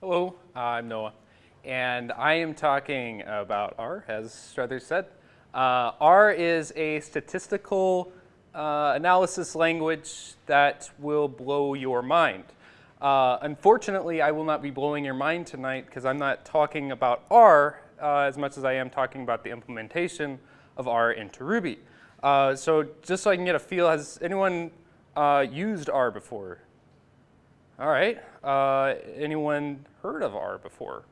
Hello, I'm Noah, and I am talking about R, as Struthers said. Uh, R is a statistical uh, analysis language that will blow your mind. Uh, unfortunately, I will not be blowing your mind tonight because I'm not talking about R uh, as much as I am talking about the implementation of R into Ruby. Uh, so just so I can get a feel, has anyone uh, used R before? All right. Anyone heard of R before?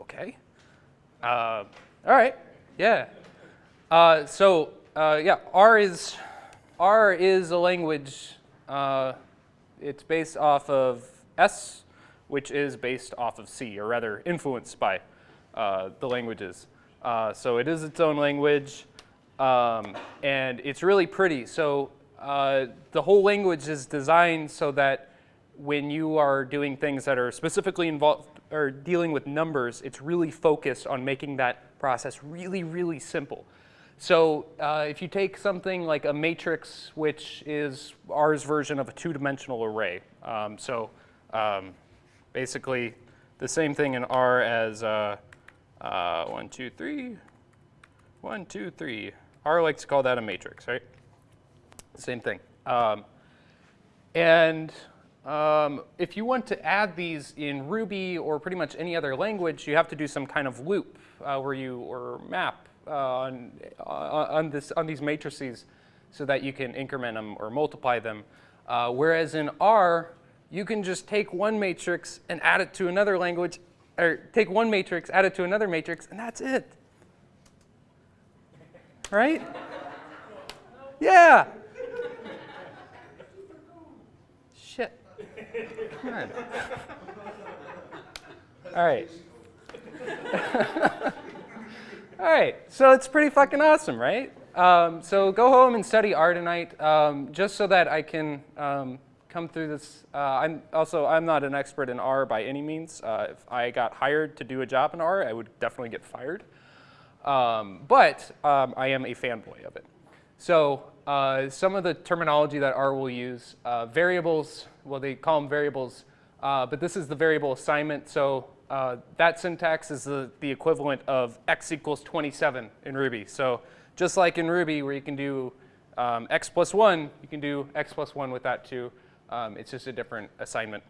Okay. Uh, all right. Yeah. Uh, so uh, yeah, R is R is a language. Uh, it's based off of S, which is based off of C, or rather influenced by uh, the languages. so it is its own language, um, and it's really pretty. So the whole language is designed so that when you are doing things that are specifically involved or dealing with numbers, it's really focused on making that process really, really simple. So uh, if you take something like a matrix, which is R's version of a two-dimensional array, um, so um, basically the same thing in R as uh, uh, one, two, three, one, two, three. R likes to call that a matrix, right? Same thing. Um, and um, if you want to add these in Ruby or pretty much any other language, you have to do some kind of loop uh, where you or map uh, on, uh, on, this, on these matrices so that you can increment them or multiply them. Uh, whereas in R, you can just take one matrix and add it to another language, or take one matrix, add it to another matrix, and that's it. Right? Yeah. Come on. All right. All right, so it's pretty fucking awesome, right? Um, so go home and study R tonight, um, just so that I can um, come through this. Uh, I'm also I'm not an expert in R by any means. Uh, if I got hired to do a job in R, I would definitely get fired. Um, but um, I am a fanboy of it. So uh, some of the terminology that R will use, uh, variables, well, they call them variables, uh, but this is the variable assignment. So uh, that syntax is the, the equivalent of x equals 27 in Ruby. So just like in Ruby where you can do um, x plus 1, you can do x plus 1 with that too. Um, it's just a different assignment.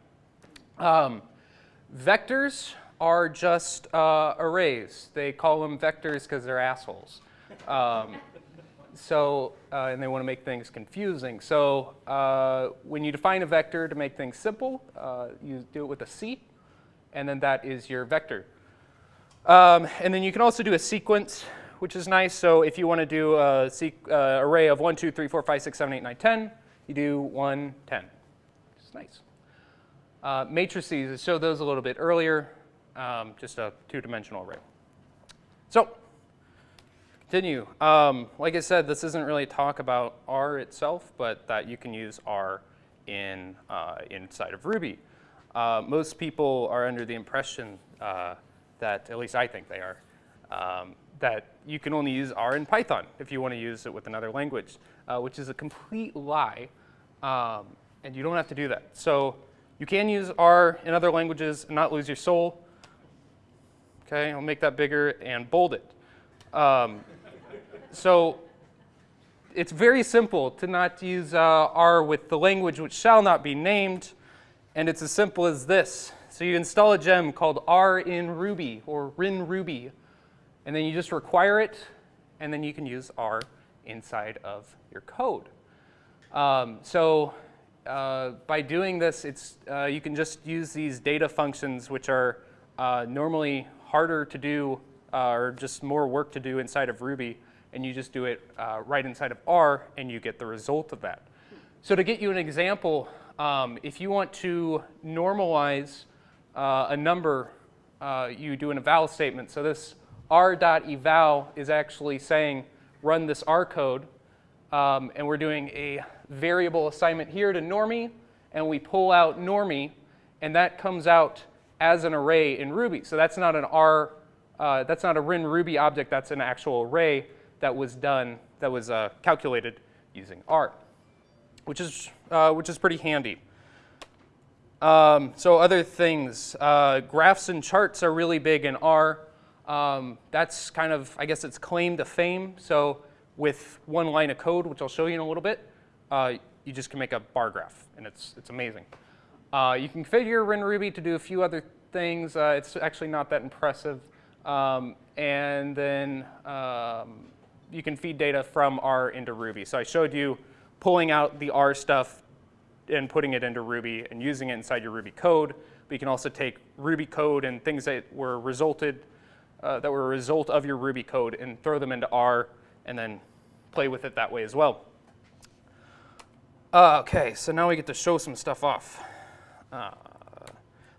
Um, vectors are just uh, arrays. They call them vectors because they're assholes. So, uh, and they want to make things confusing. So uh, when you define a vector to make things simple, uh, you do it with a C, and then that is your vector. Um, and then you can also do a sequence, which is nice. So if you want to do a uh, array of 1, 2, 3, 4, 5, 6, 7, 8, 9, 10, you do 1, 10. It's nice. Uh, matrices, I showed those a little bit earlier, um, just a two-dimensional array. So Continue. Um, like I said, this isn't really talk about R itself, but that you can use R in, uh, inside of Ruby. Uh, most people are under the impression uh, that, at least I think they are, um, that you can only use R in Python if you want to use it with another language, uh, which is a complete lie, um, and you don't have to do that. So you can use R in other languages and not lose your soul. Okay, I'll make that bigger and bold it. Um, so it's very simple to not use uh, R with the language which shall not be named, and it's as simple as this. So you install a gem called R in Ruby or RinRuby, and then you just require it, and then you can use R inside of your code. Um, so uh, by doing this, it's, uh, you can just use these data functions which are uh, normally harder to do uh, or just more work to do inside of Ruby and you just do it uh, right inside of R and you get the result of that. So to get you an example, um, if you want to normalize uh, a number, uh, you do an eval statement. So this r.eval is actually saying run this R code, um, and we're doing a variable assignment here to normie, and we pull out normie, and that comes out as an array in Ruby. So that's not an R, uh, that's not a RinRuby object, that's an actual array that was done, that was uh, calculated using R, which is, uh, which is pretty handy. Um, so other things, uh, graphs and charts are really big in R. Um, that's kind of, I guess it's claim to fame. So with one line of code, which I'll show you in a little bit, uh, you just can make a bar graph, and it's, it's amazing. Uh, you can configure RinRuby to do a few other things. Uh, it's actually not that impressive. Um, and then um, you can feed data from R into Ruby. So I showed you pulling out the R stuff and putting it into Ruby and using it inside your Ruby code. But you can also take Ruby code and things that were resulted, uh, that were a result of your Ruby code and throw them into R and then play with it that way as well. Uh, okay, so now we get to show some stuff off. Uh,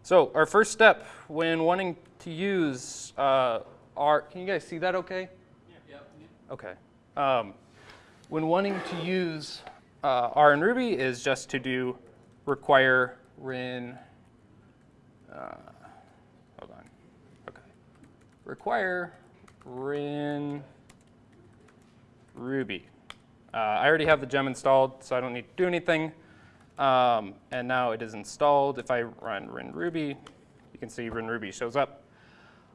so our first step when wanting to use uh, R, can you guys see that okay? Okay. Um, when wanting to use uh, R in Ruby is just to do require rin, uh, hold on, okay. Require rin Ruby. Uh, I already have the gem installed, so I don't need to do anything. Um, and now it is installed. If I run rin Ruby, you can see rin Ruby shows up.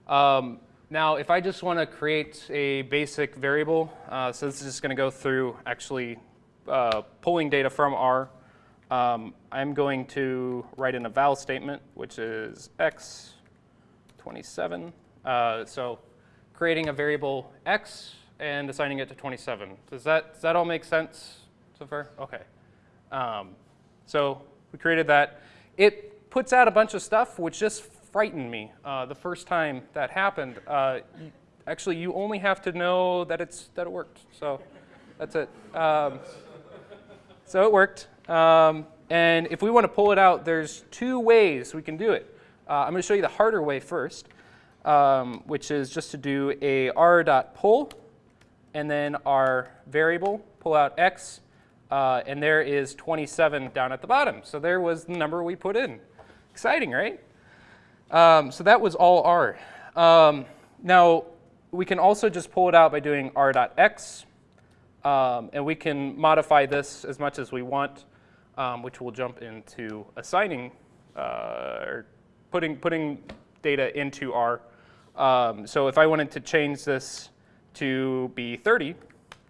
Um, now, if I just want to create a basic variable, uh, so this is just going to go through actually uh, pulling data from R, um, I'm going to write in a val statement, which is x27. Uh, so creating a variable x and assigning it to 27. Does that, does that all make sense so far? Okay. Um, so we created that. It puts out a bunch of stuff which just frightened me uh, the first time that happened. Uh, actually, you only have to know that, it's, that it worked. So that's it. Um, so it worked. Um, and if we want to pull it out, there's two ways we can do it. Uh, I'm going to show you the harder way first, um, which is just to do a r.pull and then our variable, pull out x, uh, and there is 27 down at the bottom. So there was the number we put in. Exciting, right? Um, so that was all r. Um, now, we can also just pull it out by doing r.x, um, and we can modify this as much as we want, um, which will jump into assigning uh, or putting, putting data into R. Um, so if I wanted to change this to be 30,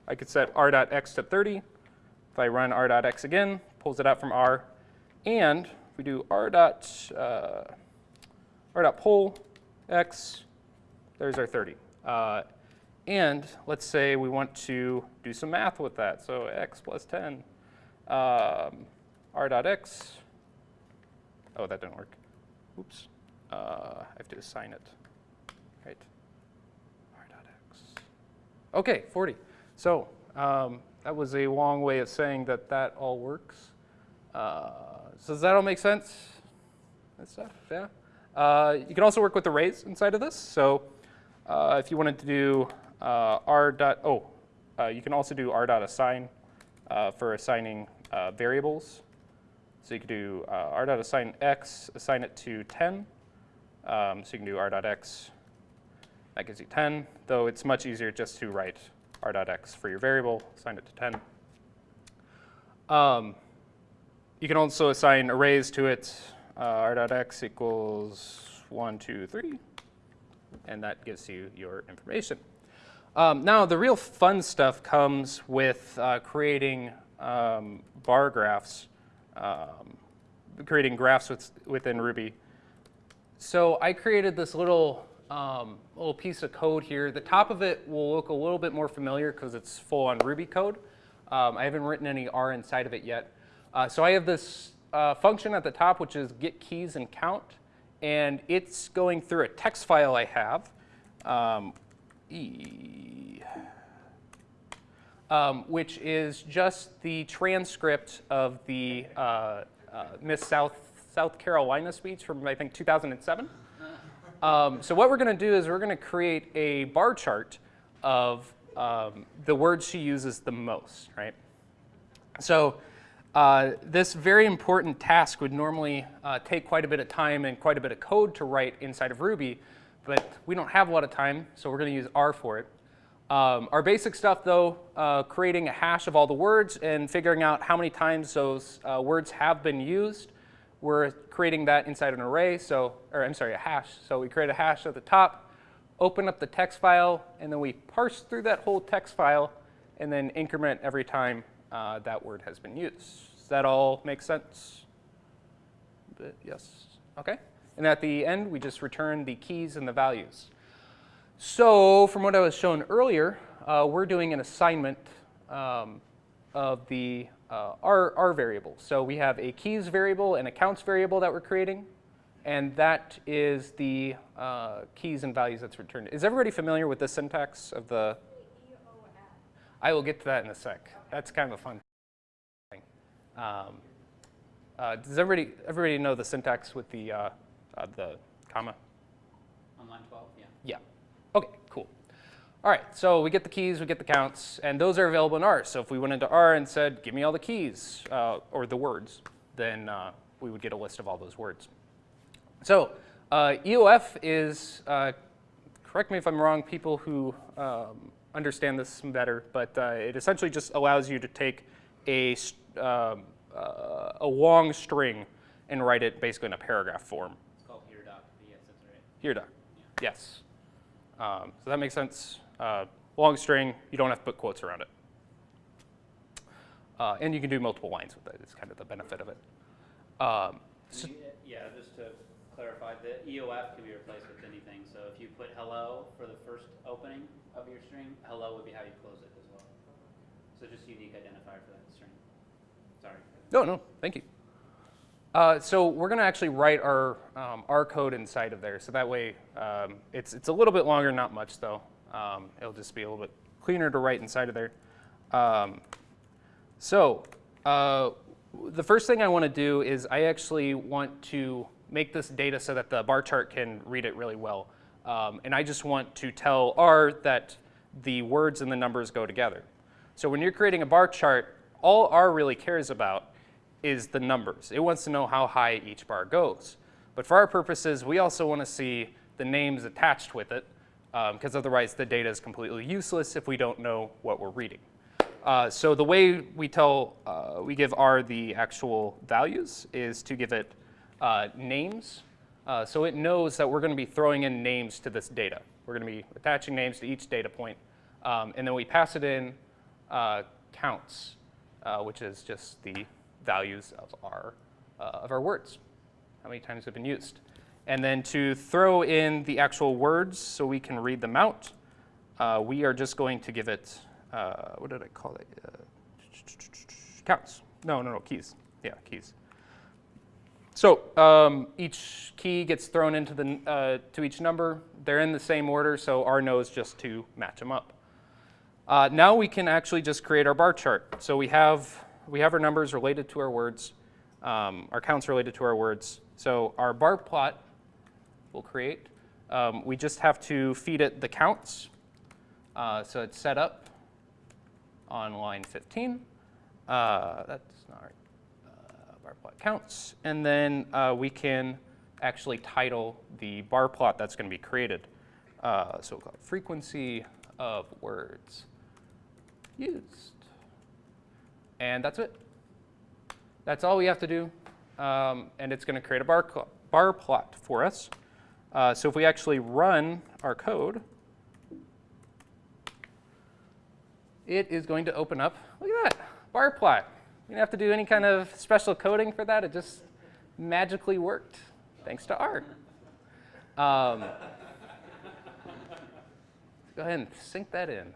I could set r.x to 30. If I run r.x again, pulls it out from R. And if we do r. Dot, uh, r dot pull x, there's our 30. Uh, and let's say we want to do some math with that. So x plus 10, um, r dot x. Oh, that didn't work. Oops. Uh, I have to assign it. Right. r dot x. OK, 40. So um, that was a long way of saying that that all works. Uh, so does that all make sense? That stuff, yeah. Uh, you can also work with arrays inside of this. So uh, if you wanted to do uh, r dot, oh, uh, you can also do r dot assign uh, for assigning uh, variables. So you could do r dot assign x, assign it to 10. Um, so you can do r dot x, that gives you 10, though it's much easier just to write r dot x for your variable, assign it to 10. Um, you can also assign arrays to it, r dot x equals 1, 2, 3, and that gives you your information. Um, now, the real fun stuff comes with uh, creating um, bar graphs, um, creating graphs with, within Ruby. So I created this little, um, little piece of code here. The top of it will look a little bit more familiar because it's full on Ruby code. Um, I haven't written any R inside of it yet. Uh, so I have this uh, function at the top, which is get keys and count. And it's going through a text file I have, um, E, um, which is just the transcript of the uh, uh, Miss South, South Carolina speech from, I think, 2007. Um, so what we're going to do is we're going to create a bar chart of um, the words she uses the most, right? So uh, this very important task would normally uh, take quite a bit of time and quite a bit of code to write inside of Ruby but we don't have a lot of time, so we're going to use R for it. Um, our basic stuff, though, uh, creating a hash of all the words and figuring out how many times those uh, words have been used we're creating that inside an array, so, or I'm sorry, a hash. So we create a hash at the top, open up the text file, and then we parse through that whole text file and then increment every time uh, that word has been used. Does that all make sense? Yes, okay. And at the end, we just return the keys and the values. So from what I was shown earlier, uh, we're doing an assignment um, of the uh, R, R variable. So we have a keys variable and a counts variable that we're creating, and that is the uh, keys and values that's returned. Is everybody familiar with the syntax of the? I will get to that in a sec. That's kind of a fun thing. Um, uh, does everybody everybody know the syntax with the uh, uh, the comma? On line 12, yeah. Yeah. Okay, cool. All right, so we get the keys, we get the counts, and those are available in R. So if we went into R and said, give me all the keys, uh, or the words, then uh, we would get a list of all those words. So uh, EOF is, uh, correct me if I'm wrong, people who um, understand this better, but uh, it essentially just allows you to take a, um, uh, a long string and write it basically in a paragraph form. It's called HereDoc, but yes, right. Here, Doc. Yes. Um, so that makes sense. Uh, long string, you don't have to put quotes around it. Uh, and you can do multiple lines with it. It's kind of the benefit of it. Um, so- Yeah, just to clarify, the EOF can be replaced with anything. So if you put hello for the first opening of your string, hello would be how you close it as well. So just unique identifier for that string. Sorry. no, no, thank you. Uh, so we're going to actually write our, um, our code inside of there. So that way, um, it's, it's a little bit longer, not much though. Um, it'll just be a little bit cleaner to write inside of there. Um, so uh, the first thing I want to do is I actually want to make this data so that the bar chart can read it really well. Um, and I just want to tell R that the words and the numbers go together. So when you're creating a bar chart, all R really cares about is the numbers. It wants to know how high each bar goes. But for our purposes, we also want to see the names attached with it, because otherwise the data is completely useless if we don't know what we're reading. Uh, so the way we tell, uh, we give R the actual values is to give it uh, names. Uh, so it knows that we're going to be throwing in names to this data. We're going to be attaching names to each data point. Um, and then we pass it in uh, counts, uh, which is just the values of our, uh, of our words, how many times they've been used. And then to throw in the actual words so we can read them out, uh, we are just going to give it, uh, what did I call it? Counts. No, no, no, keys. Yeah, keys. So um, each key gets thrown into the, uh, to each number. They're in the same order, so R knows just to match them up. Uh, now we can actually just create our bar chart. So we have we have our numbers related to our words, um, our counts related to our words. So our bar plot we'll create. Um, we just have to feed it the counts. Uh, so it's set up on line 15. Uh, that's not right. Bar plot counts. And then uh, we can actually title the bar plot that's going to be created. Uh, so we'll call it frequency of words used. And that's it. That's all we have to do. Um, and it's going to create a bar, bar plot for us. Uh, so if we actually run our code, it is going to open up, look at that, bar plot. You don't have to do any kind of special coding for that. It just magically worked, thanks to R. Um, go ahead and sink that in.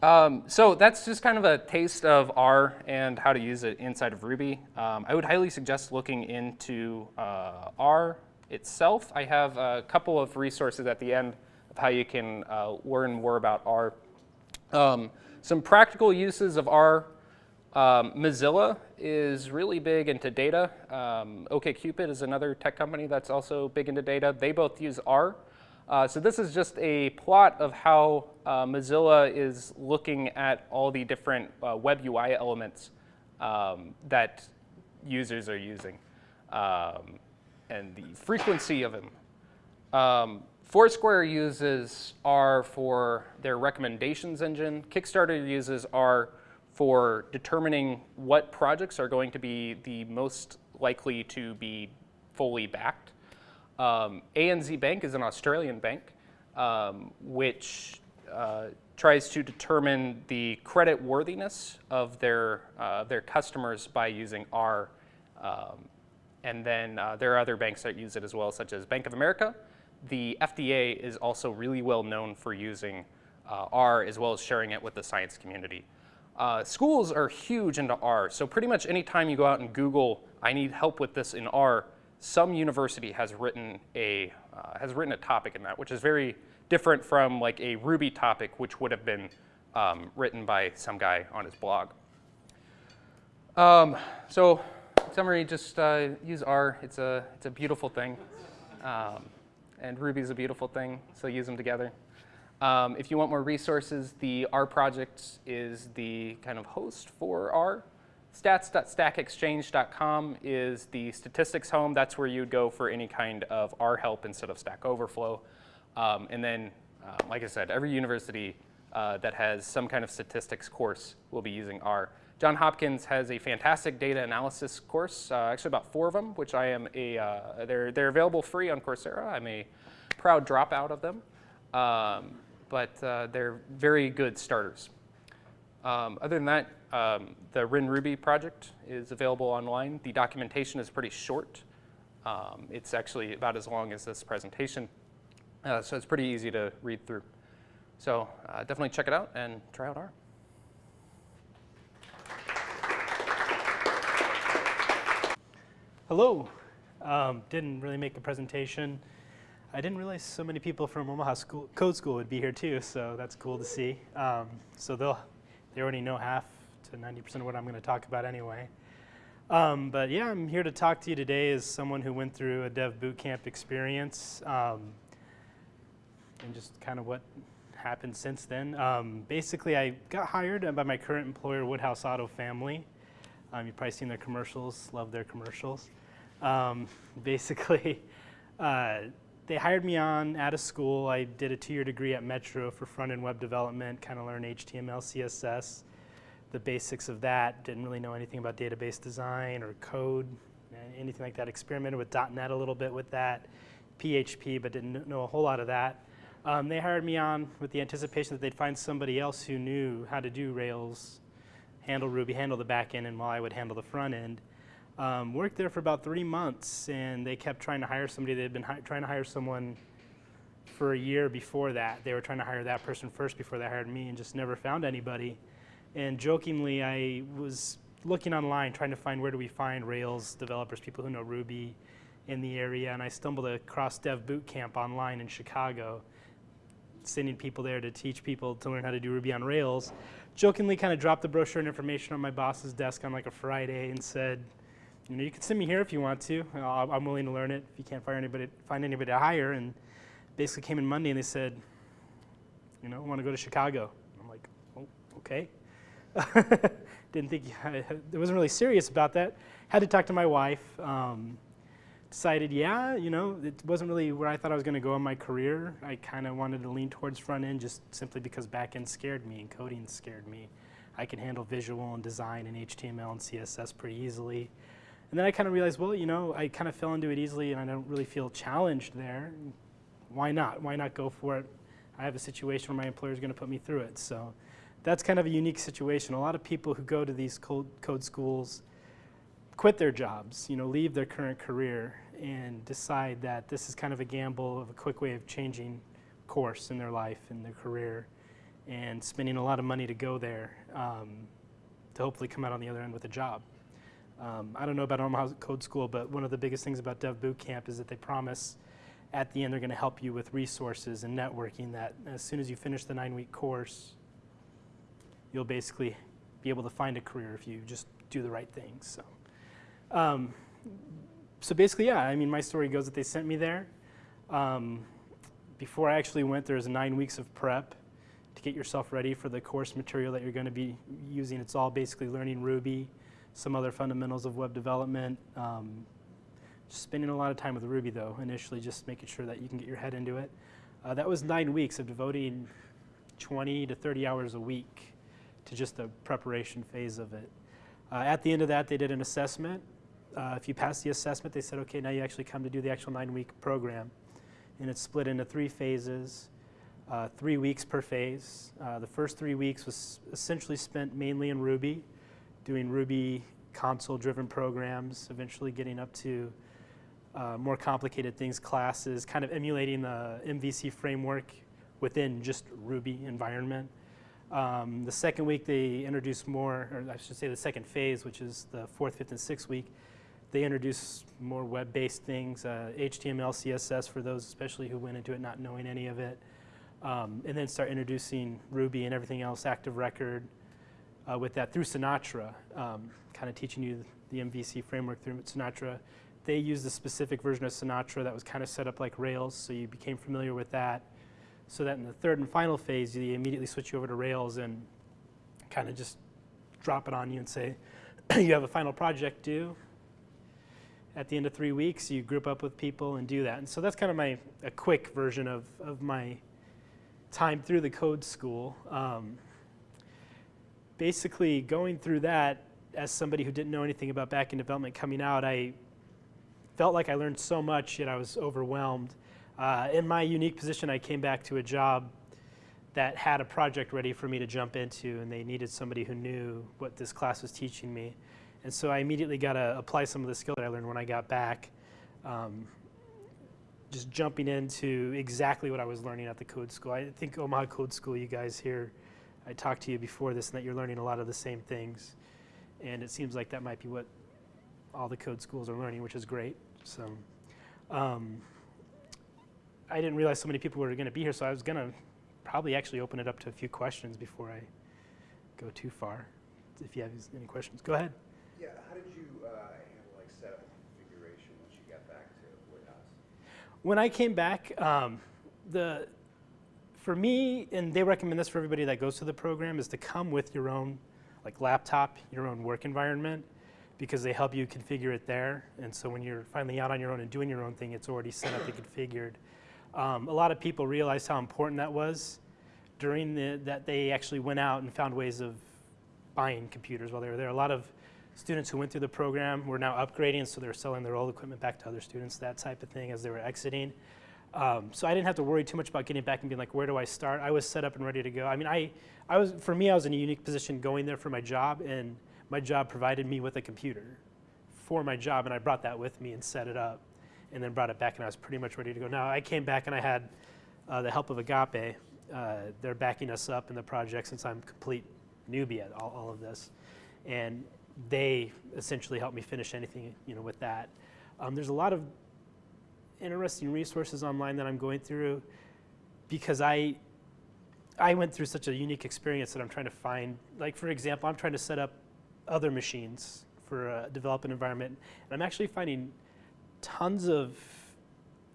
Um, so that's just kind of a taste of R and how to use it inside of Ruby. Um, I would highly suggest looking into uh, R itself. I have a couple of resources at the end of how you can uh, learn more about R. Um, some practical uses of R. Um, Mozilla is really big into data. Um, OkCupid is another tech company that's also big into data. They both use R. Uh, so this is just a plot of how uh, Mozilla is looking at all the different uh, web UI elements um, that users are using um, and the frequency of them. Um, Foursquare uses R for their recommendations engine. Kickstarter uses R for determining what projects are going to be the most likely to be fully backed. Um, ANZ Bank is an Australian bank, um, which uh, tries to determine the credit worthiness of their, uh, their customers by using R. Um, and then uh, there are other banks that use it as well, such as Bank of America. The FDA is also really well known for using uh, R as well as sharing it with the science community. Uh, schools are huge into R, so pretty much anytime you go out and Google, I need help with this in R, some university has written a, uh, has written a topic in that, which is very different from like a Ruby topic, which would have been um, written by some guy on his blog. Um, so summary, just uh, use R. It's a, it's a beautiful thing. Um, and Ruby's a beautiful thing, so use them together. Um, if you want more resources, the R project is the kind of host for R. Stats.stackexchange.com is the statistics home. That's where you'd go for any kind of R help instead of Stack Overflow. Um, and then, uh, like I said, every university uh, that has some kind of statistics course will be using R. John Hopkins has a fantastic data analysis course, uh, actually about four of them, which I am a, uh, they're, they're available free on Coursera. I'm a proud dropout of them, um, but uh, they're very good starters. Um, other than that, um, the RinRuby project is available online. The documentation is pretty short. Um, it's actually about as long as this presentation, uh, so it's pretty easy to read through. So uh, definitely check it out and try out R. Hello. Um, didn't really make a presentation. I didn't realize so many people from Omaha school, Code School would be here too, so that's cool to see. Um, so they'll, they already know half to 90% of what I'm going to talk about anyway. Um, but yeah, I'm here to talk to you today as someone who went through a dev bootcamp experience um, and just kind of what happened since then. Um, basically, I got hired by my current employer, Woodhouse Auto Family. Um, you've probably seen their commercials, love their commercials. Um, basically, uh, they hired me on out of school. I did a two-year degree at Metro for front-end web development, kind of learned HTML, CSS, the basics of that. Didn't really know anything about database design or code, anything like that. Experimented with .NET a little bit with that, PHP, but didn't know a whole lot of that. Um, they hired me on with the anticipation that they'd find somebody else who knew how to do Rails, handle Ruby, handle the back end, and while I would handle the front end. Um, worked there for about three months, and they kept trying to hire somebody. They'd been trying to hire someone for a year before that. They were trying to hire that person first before they hired me, and just never found anybody. And jokingly, I was looking online trying to find where do we find Rails developers, people who know Ruby in the area, and I stumbled across Dev Bootcamp online in Chicago, sending people there to teach people to learn how to do Ruby on Rails. Jokingly kind of dropped the brochure and information on my boss's desk on like a Friday and said, you know, you can send me here if you want to. I'm willing to learn it if you can't find anybody, find anybody to hire. And basically came in Monday and they said, you know, I want to go to Chicago. I'm like, oh, okay. Didn't think, I, I wasn't really serious about that. Had to talk to my wife. Um, decided, yeah, you know, it wasn't really where I thought I was going to go in my career. I kind of wanted to lean towards front end just simply because back end scared me and coding scared me. I can handle visual and design and HTML and CSS pretty easily. And then I kind of realized, well, you know, I kind of fell into it easily and I don't really feel challenged there. Why not? Why not go for it? I have a situation where my employer is going to put me through it. So that's kind of a unique situation. A lot of people who go to these code, code schools quit their jobs, you know, leave their current career and decide that this is kind of a gamble of a quick way of changing course in their life and their career and spending a lot of money to go there um, to hopefully come out on the other end with a job. Um, I don't know about Omaha Code School, but one of the biggest things about Dev Bootcamp is that they promise at the end they're going to help you with resources and networking that as soon as you finish the nine-week course, you'll basically be able to find a career if you just do the right things. So, um, so basically, yeah, I mean, my story goes that they sent me there. Um, before I actually went, there was nine weeks of prep to get yourself ready for the course material that you're going to be using. It's all basically learning Ruby, some other fundamentals of web development. Um, spending a lot of time with Ruby though, initially just making sure that you can get your head into it. Uh, that was nine weeks of devoting 20 to 30 hours a week to just the preparation phase of it. Uh, at the end of that, they did an assessment. Uh, if you pass the assessment, they said, okay, now you actually come to do the actual nine-week program. And it's split into three phases, uh, three weeks per phase. Uh, the first three weeks was essentially spent mainly in Ruby, doing Ruby console-driven programs, eventually getting up to uh, more complicated things, classes, kind of emulating the MVC framework within just Ruby environment. Um, the second week they introduced more, or I should say the second phase, which is the fourth, fifth, and sixth week, they introduced more web-based things, uh, HTML, CSS for those especially who went into it not knowing any of it, um, and then start introducing Ruby and everything else, Active Record, uh, with that through Sinatra, um, kind of teaching you the MVC framework through Sinatra. They used a specific version of Sinatra that was kind of set up like Rails, so you became familiar with that. So that in the third and final phase, you immediately switch you over to Rails and kind of just drop it on you and say, you have a final project due. At the end of three weeks, you group up with people and do that. And so that's kind of my a quick version of, of my time through the code school. Um, basically, going through that as somebody who didn't know anything about backend development coming out, I felt like I learned so much, yet I was overwhelmed. Uh, in my unique position, I came back to a job that had a project ready for me to jump into, and they needed somebody who knew what this class was teaching me. And so I immediately got to apply some of the skill that I learned when I got back. Um, just jumping into exactly what I was learning at the code school. I think Omaha Code School, you guys here, I talked to you before this, and that you're learning a lot of the same things. And it seems like that might be what all the code schools are learning, which is great. So um, I didn't realize so many people were going to be here, so I was going to probably actually open it up to a few questions before I go too far. If you have any questions, go ahead. Yeah, how did you uh, handle like setup and configuration once you got back to Woodhouse? When I came back, um, the for me, and they recommend this for everybody that goes to the program, is to come with your own like laptop, your own work environment, because they help you configure it there. And so when you're finally out on your own and doing your own thing, it's already set up and configured. Um, a lot of people realized how important that was during the, that they actually went out and found ways of buying computers while they were there. A lot of students who went through the program were now upgrading, so they're selling their old equipment back to other students, that type of thing as they were exiting. Um, so I didn't have to worry too much about getting back and being like, where do I start? I was set up and ready to go. I mean, I, I was, for me, I was in a unique position going there for my job, and my job provided me with a computer for my job, and I brought that with me and set it up, and then brought it back, and I was pretty much ready to go. Now, I came back and I had uh, the help of Agape. Uh, they're backing us up in the project since I'm complete newbie at all, all of this, and they essentially helped me finish anything, you know, with that. Um, there's a lot of interesting resources online that I'm going through because I I went through such a unique experience that I'm trying to find. Like for example, I'm trying to set up other machines for a development environment, and I'm actually finding tons of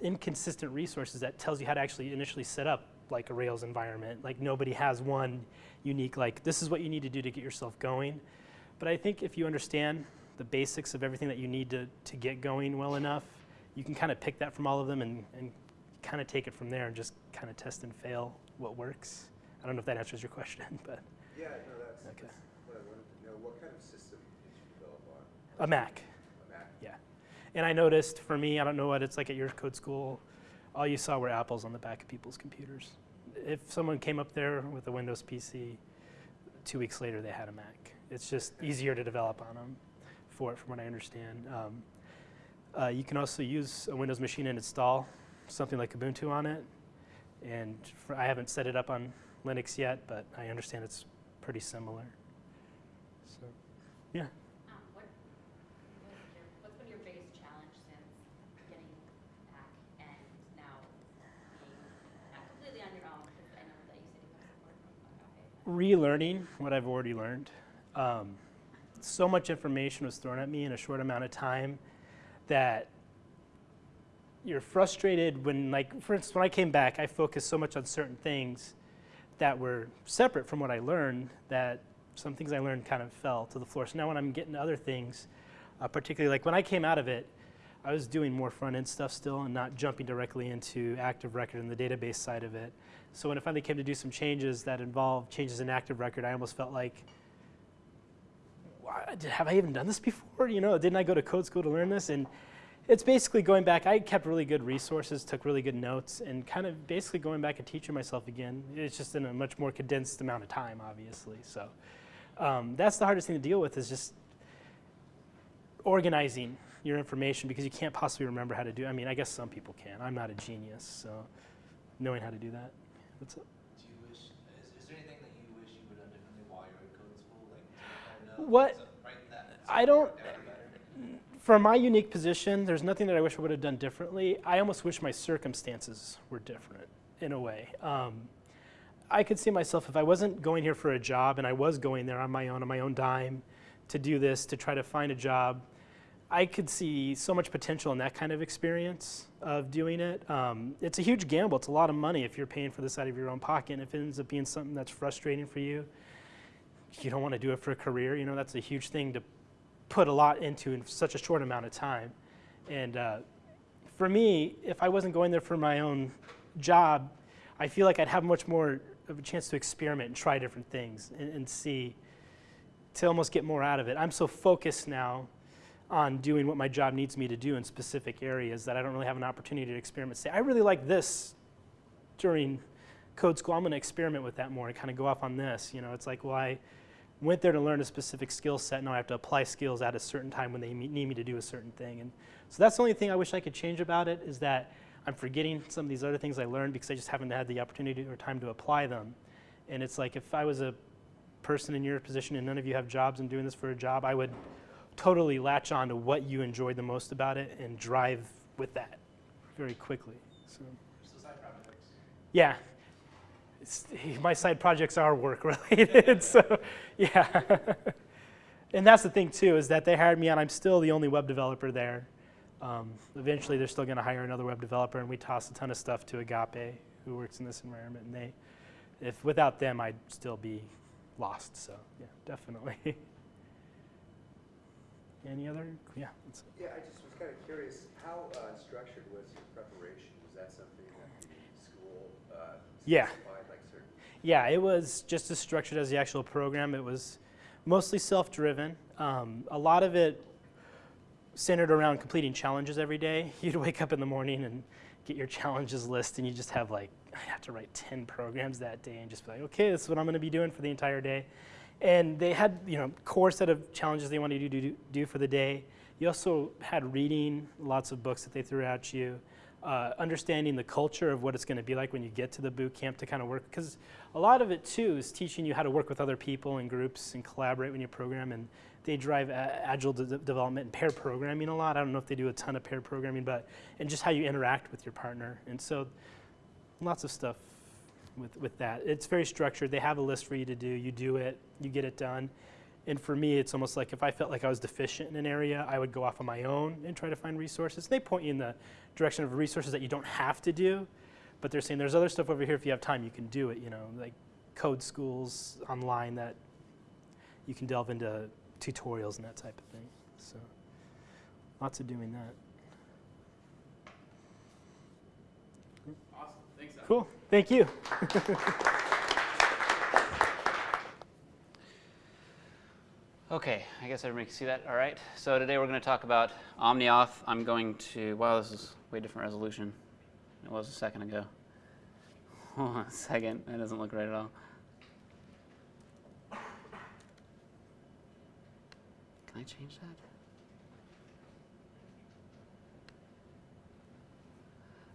inconsistent resources that tells you how to actually initially set up like a Rails environment. Like nobody has one unique like this is what you need to do to get yourself going. But I think if you understand the basics of everything that you need to, to get going well enough, you can kind of pick that from all of them and, and kind of take it from there and just kind of test and fail what works. I don't know if that answers your question, but Yeah, no, that's, Okay. that's what I wanted to know. What kind of system did you develop on? a Mac. A Mac? Yeah. And I noticed for me, I don't know what it's like at your code school, all you saw were apples on the back of people's computers. If someone came up there with a Windows PC, two weeks later they had a Mac. It's just easier to develop on them for it, from what I understand. Um, uh, you can also use a Windows machine and install something like Ubuntu on it. And for, I haven't set it up on Linux yet, but I understand it's pretty similar. So, yeah. Um, what, what is your, what's been your biggest challenge since getting back and now not completely on your own? Because I know that you said you have support from relearning what I've already learned. Um, so much information was thrown at me in a short amount of time that you're frustrated when, like, for instance, when I came back, I focused so much on certain things that were separate from what I learned that some things I learned kind of fell to the floor. So now when I'm getting to other things, uh, particularly like when I came out of it, I was doing more front end stuff still and not jumping directly into Active Record and the database side of it. So when it finally came to do some changes that involved changes in Active Record, I almost felt like, "Why- did- have I even done this before? You know, didn't I go to code school to learn this? And it's basically going back. I kept really good resources, took really good notes, and kind of basically going back and teaching myself again. It's just in a much more condensed amount of time, obviously. So um, that's the hardest thing to deal with is just organizing your information because you can't possibly remember how to do. I mean, I guess some people can. I'm not a genius, so knowing how to do that. That's it. Do you wish, is, is there anything that you wish you would have done differently while you were in code school? Like, do you kind of know? What-. I don't-? For my unique position, there's nothing that I wish I would have done differently. I almost wish my circumstances were different in a way. Um, I could see myself if I wasn't going here for a job and I was going there on my own, on my own dime, to do this, to try to find a job. I could see so much potential in that kind of experience of doing it. Um, it's a huge gamble. It's a lot of money if you're paying for this out of your own pocket. And if it ends up being something that's frustrating for you, you don't want to do it for a career. You know, that's a huge thing to put a lot into in such a short amount of time. And uh, for me, if I wasn't going there for my own job, I feel like I'd have much more of a chance to experiment and try different things and, and see to almost get more out of it. I'm so focused now on doing what my job needs me to do in specific areas that I don't really have an opportunity to experiment. Say, I really like this during code school. I'm going to experiment with that more and kind of go off on this. You know, it's like, well, I went there to learn a specific skill set. Now I have to apply skills at a certain time when they need me to do a certain thing. And so that's the only thing I wish I could change about it is that I'm forgetting some of these other things I learned because I just haven't had the opportunity or time to apply them. And it's like if I was a person in your position and none of you have jobs and doing this for a job, I would totally latch on to what you enjoyed the most about it and drive with that very quickly. So. So side projects. Yeah. My side projects are work related, so yeah. and that's the thing too is that they hired me and I'm still the only web developer there. Um, eventually, they're still going to hire another web developer, and we toss a ton of stuff to Agape, who works in this environment. And they, if without them, I'd still be lost. So yeah, definitely. Any other? Yeah. Yeah, I just was kind of curious, how uh, structured was your preparation? Was that something that the school uh, Yeah. specified, like certain? Yeah, it was just as structured as the actual program. It was mostly self-driven. Um, a lot of it centered around completing challenges every day. You'd wake up in the morning and get your challenges list, and you just have like, I have to write 10 programs that day, and just be like, okay, this is what I'm going to be doing for the entire day. And they had, you know, core set of challenges they wanted you to do, do for the day. You also had reading, lots of books that they threw at you. Uh, understanding the culture of what it's going to be like when you get to the boot camp to kind of work because a lot of it too is teaching you how to work with other people and groups and collaborate when you program and they drive agile de- development and pair programming a lot. I don't know if they do a ton of pair programming but and just how you interact with your partner. And so lots of stuff with, with that. It's very structured. They have a list for you to do. You do it. You get it done. And for me it's almost like if i felt like i was deficient in an area i would go off on my own and try to find resources. They point you in the direction of resources that you don't have to do but they're saying there's other stuff over here if you have time you can do it you know like code schools online that you can delve into tutorials and that type of thing. So lots of doing that. Awesome, thanks. cool. Thank you Okay, I guess everybody can see that. All right. So today we're going to talk about OmniAuth. I'm going to. Wow, this is way different resolution. It was a second ago. Hold on a second. That doesn't look right at all. Can I change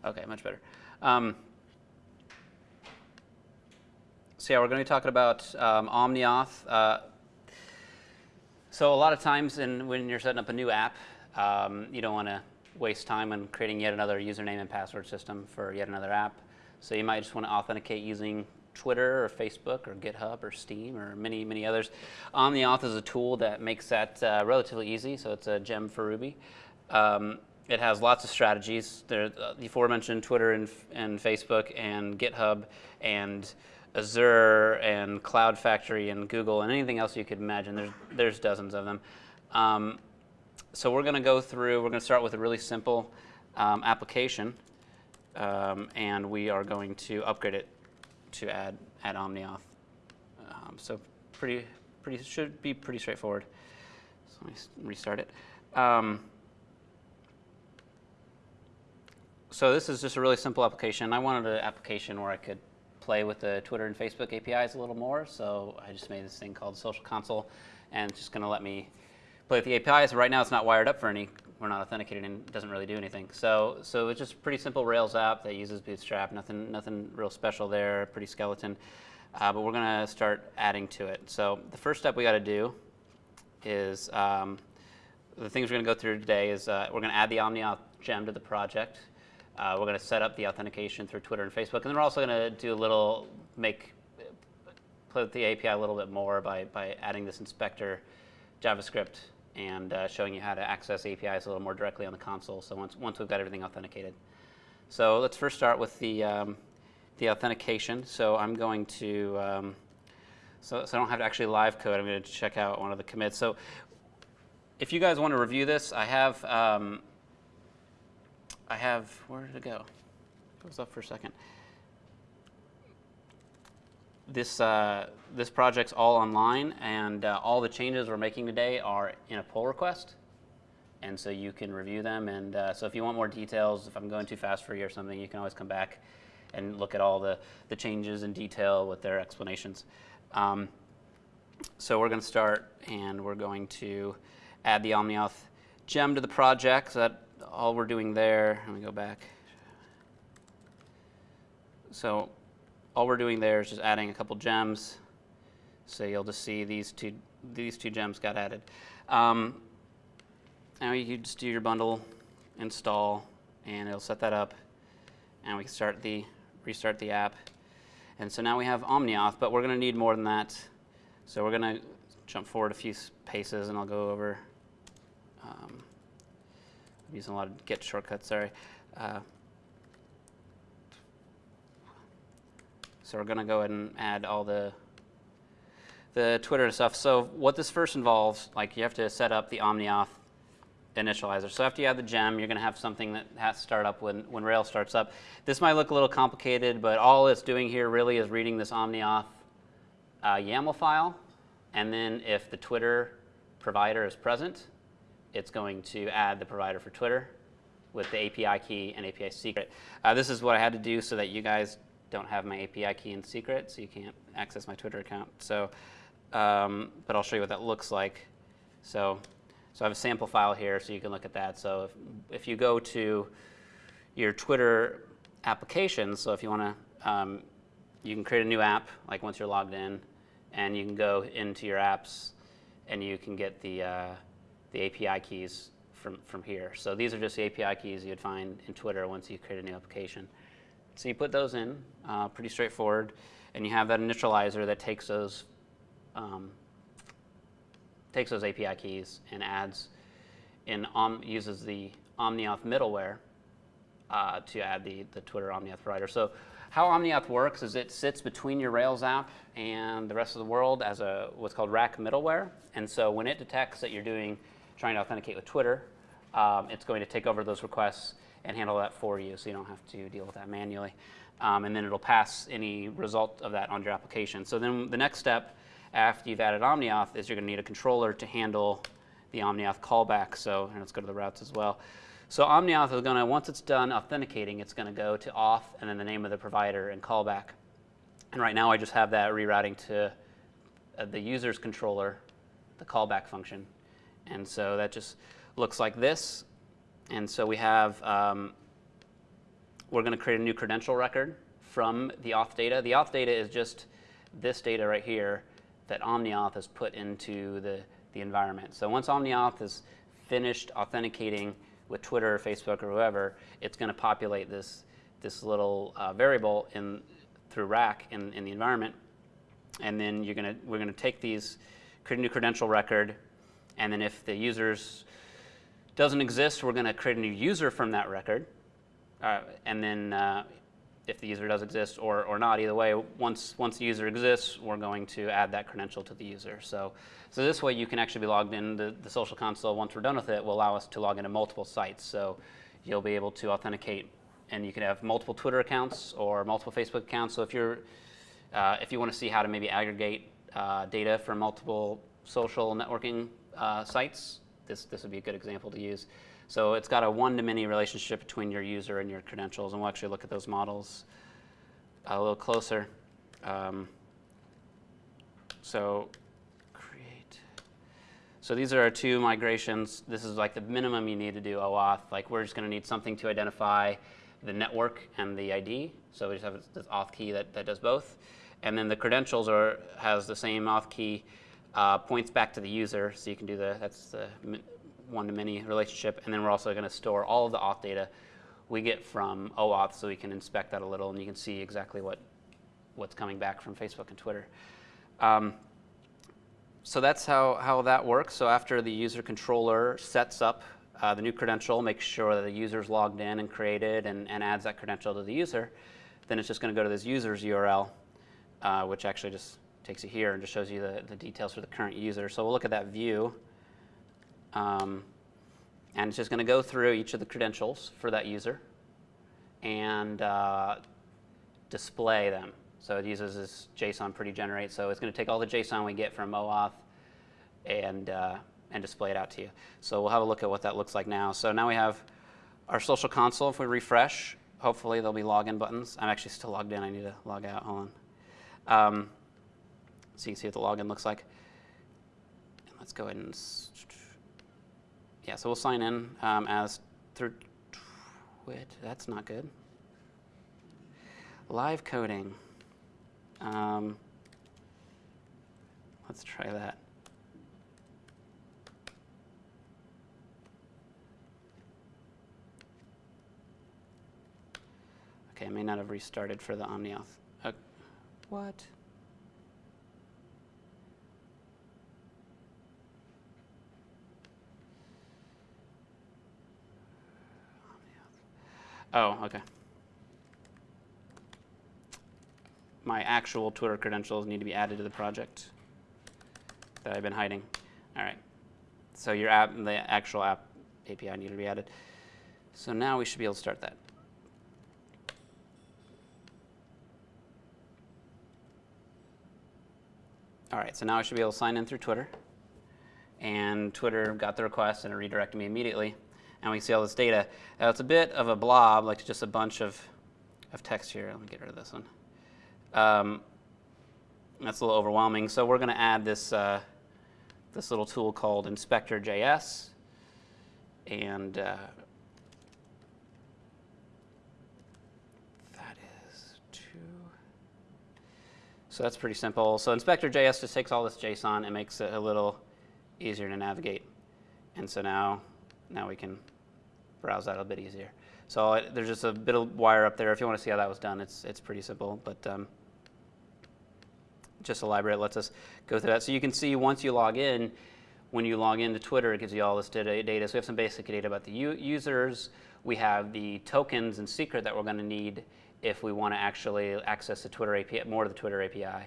that? Okay, much better. Um, so yeah, we're going to be talking about um, OmniAuth. Uh, so a lot of times in, when you're setting up a new app, um, you don't want to waste time on creating yet another username and password system for yet another app. So you might just want to authenticate using Twitter or Facebook or GitHub or Steam or many, many others. OmniAuth is a tool that makes that uh, relatively easy, so it's a gem for Ruby. Um, it has lots of strategies. There, uh, the aforementioned Twitter and, and Facebook and GitHub and Azure and Cloud Foundry and Google and anything else you could imagine. There's, there's dozens of them. Um, so we're going to go through, we're going to start with a really simple um, application, um, and we are going to upgrade it to add, add OmniAuth. Um, so pretty, pretty, should be pretty straightforward. So let me restart it. Um, so this is just a really simple application. I wanted an application where I could play with the Twitter and Facebook APIs a little more, so I just made this thing called Social Console, and it's just going to let me play with the APIs. Right now, it's not wired up for any. We're not authenticated, and it doesn't really do anything. So, so it's just a pretty simple Rails app that uses Bootstrap. Nothing, nothing real special there. Pretty skeleton, uh, but we're going to start adding to it. So the first step we got to do is um, the things we're going to go through today is uh, we're going to add the OmniAuth gem to the project. Uh, we're going to set up the authentication through Twitter and Facebook, and then we're also going to do a little make play with the API a little bit more by by adding this inspector JavaScript and uh, showing you how to access APIs a little more directly on the console. So once once we've got everything authenticated. So let's first start with the um, the authentication. So I'm going to um, so, so I don't have to actually live code. I'm going to check out one of the commits. So if you guys want to review this, I have um, I have where did it go? It was up for a second. This uh, this project's all online, and uh, all the changes we're making today are in a pull request, and so you can review them. And uh, so if you want more details, if I'm going too fast for you or something, you can always come back and look at all the the changes in detail with their explanations. Um, so we're going to start, and we're going to add the OmniAuth gem to the project. So that all we're doing there. Let me go back. So all we're doing there is just adding a couple gems. So you'll just see these two these two gems got added. Um, now you just do your bundle install, and it'll set that up, and we can start the restart the app. And so now we have OmniAuth, but we're going to need more than that. So we're going to jump forward a few paces, and I'll go over. Um, I'm using a lot of Git shortcuts. Sorry. Uh, so we're going to go ahead and add all the the Twitter stuff. So what this first involves, like you have to set up the OmniAuth initializer. So after you have the gem, you're going to have something that has to start up when, when Rails starts up. This might look a little complicated, but all it's doing here really is reading this OmniAuth uh, YAML file, and then if the Twitter provider is present, it's going to add the provider for Twitter with the API key and API secret. Uh, this is what I had to do so that you guys don't have my API key and secret, so you can't access my Twitter account. So, um, but I'll show you what that looks like. So, so I have a sample file here, so you can look at that. So if, if you go to your Twitter applications, so if you want to, um, you can create a new app, like once you're logged in, and you can go into your apps, and you can get the uh, the API keys from from here. So these are just the API keys you'd find in Twitter once you create a new application. So you put those in, uh, pretty straightforward, and you have that initializer that takes those um, takes those API keys and adds and Om, uses the OmniAuth middleware uh, to add the, the Twitter OmniAuth provider. So how OmniAuth works is it sits between your Rails app and the rest of the world as a what's called rack middleware. And so when it detects that you're doing trying to authenticate with Twitter, um, it's going to take over those requests and handle that for you, so you don't have to deal with that manually. Um, and then it'll pass any result of that on your application. So then the next step after you've added OmniAuth is you're going to need a controller to handle the OmniAuth callback. So let's go to the routes as well. So OmniAuth is going to, once it's done authenticating, it's going to go to auth and then the name of the provider and callback. And right now I just have that rerouting to uh, the user's controller, the callback function. And so that just looks like this. And so we have, um, we're going to create a new credential record from the auth data. The auth data is just this data right here that OmniAuth has put into the, the environment. So once OmniAuth is finished authenticating with Twitter or Facebook or whoever, it's going to populate this, this little uh, variable in, through rack in, in the environment. And then you're gonna, we're going to take these, create a new credential record, and then if the user's doesn't exist, we're going to create a new user from that record. Uh, and then uh, if the user does exist or, or not. Either way, once, once the user exists, we're going to add that credential to the user. So, so this way you can actually be logged in. The, the social console, once we're done with it, will allow us to log into multiple sites. So you'll be able to authenticate and you can have multiple Twitter accounts or multiple Facebook accounts. So if you're, uh, if you want to see how to maybe aggregate uh, data from multiple social networking uh, sites, this, this would be a good example to use. So it's got a one-to-many relationship between your user and your credentials, and we'll actually look at those models a little closer. Um, so create. So these are our two migrations. This is like the minimum you need to do OAuth. Like we're just going to need something to identify the network and the ID. So we just have this auth key that, that does both. And then the credentials are has the same auth key, uh, points back to the user. So you can do the, that's the one-to-many relationship. And then we're also going to store all of the auth data we get from OAuth so we can inspect that a little and you can see exactly what, what's coming back from Facebook and Twitter. Um, so that's how, how that works. So after the user controller sets up uh, the new credential, makes sure that the user's logged in and created and, and adds that credential to the user, then it's just going to go to this user's URL, uh, which actually just takes you here and just shows you the, the details for the current user. So we'll look at that view. Um, and it's just going to go through each of the credentials for that user and uh, display them. So it uses this JSON pretty generate. So it's going to take all the JSON we get from OAuth and, uh, and display it out to you. So we'll have a look at what that looks like now. So now we have our social console. If we refresh, hopefully there'll be login buttons. I'm actually still logged in. I need to log out. Hold on. Um, so you can see what the login looks like. And let's go ahead and yeah, so we'll sign in um, as through. That's not good. Live coding. Um, let's try that. Okay, I may not have restarted for the OmniAuth. Uh, what? Oh, okay. My actual Twitter credentials need to be added to the project that I've been hiding. All right. So your app, the actual app API need to be added. So now we should be able to start that. All right, so now I should be able to sign in through Twitter. And Twitter got the request and it redirected me immediately and we see all this data. Now it's a bit of a blob, like just a bunch of, of text here. Let me get rid of this one. Um, that's a little overwhelming. So we're going to add this, uh, this little tool called Inspector.js. And uh, that is two. So that's pretty simple. So Inspector.js just takes all this JSON and makes it a little easier to navigate. And so now now we can browse that a bit easier. So it, there's just a bit of wire up there. If you want to see how that was done, it's, it's pretty simple. But um, just a library that lets us go through that. So you can see once you log in, when you log into Twitter, it gives you all this data. data. So we have some basic data about the users. We have the tokens and secret that we're going to need if we want to actually access the Twitter API, more of the Twitter API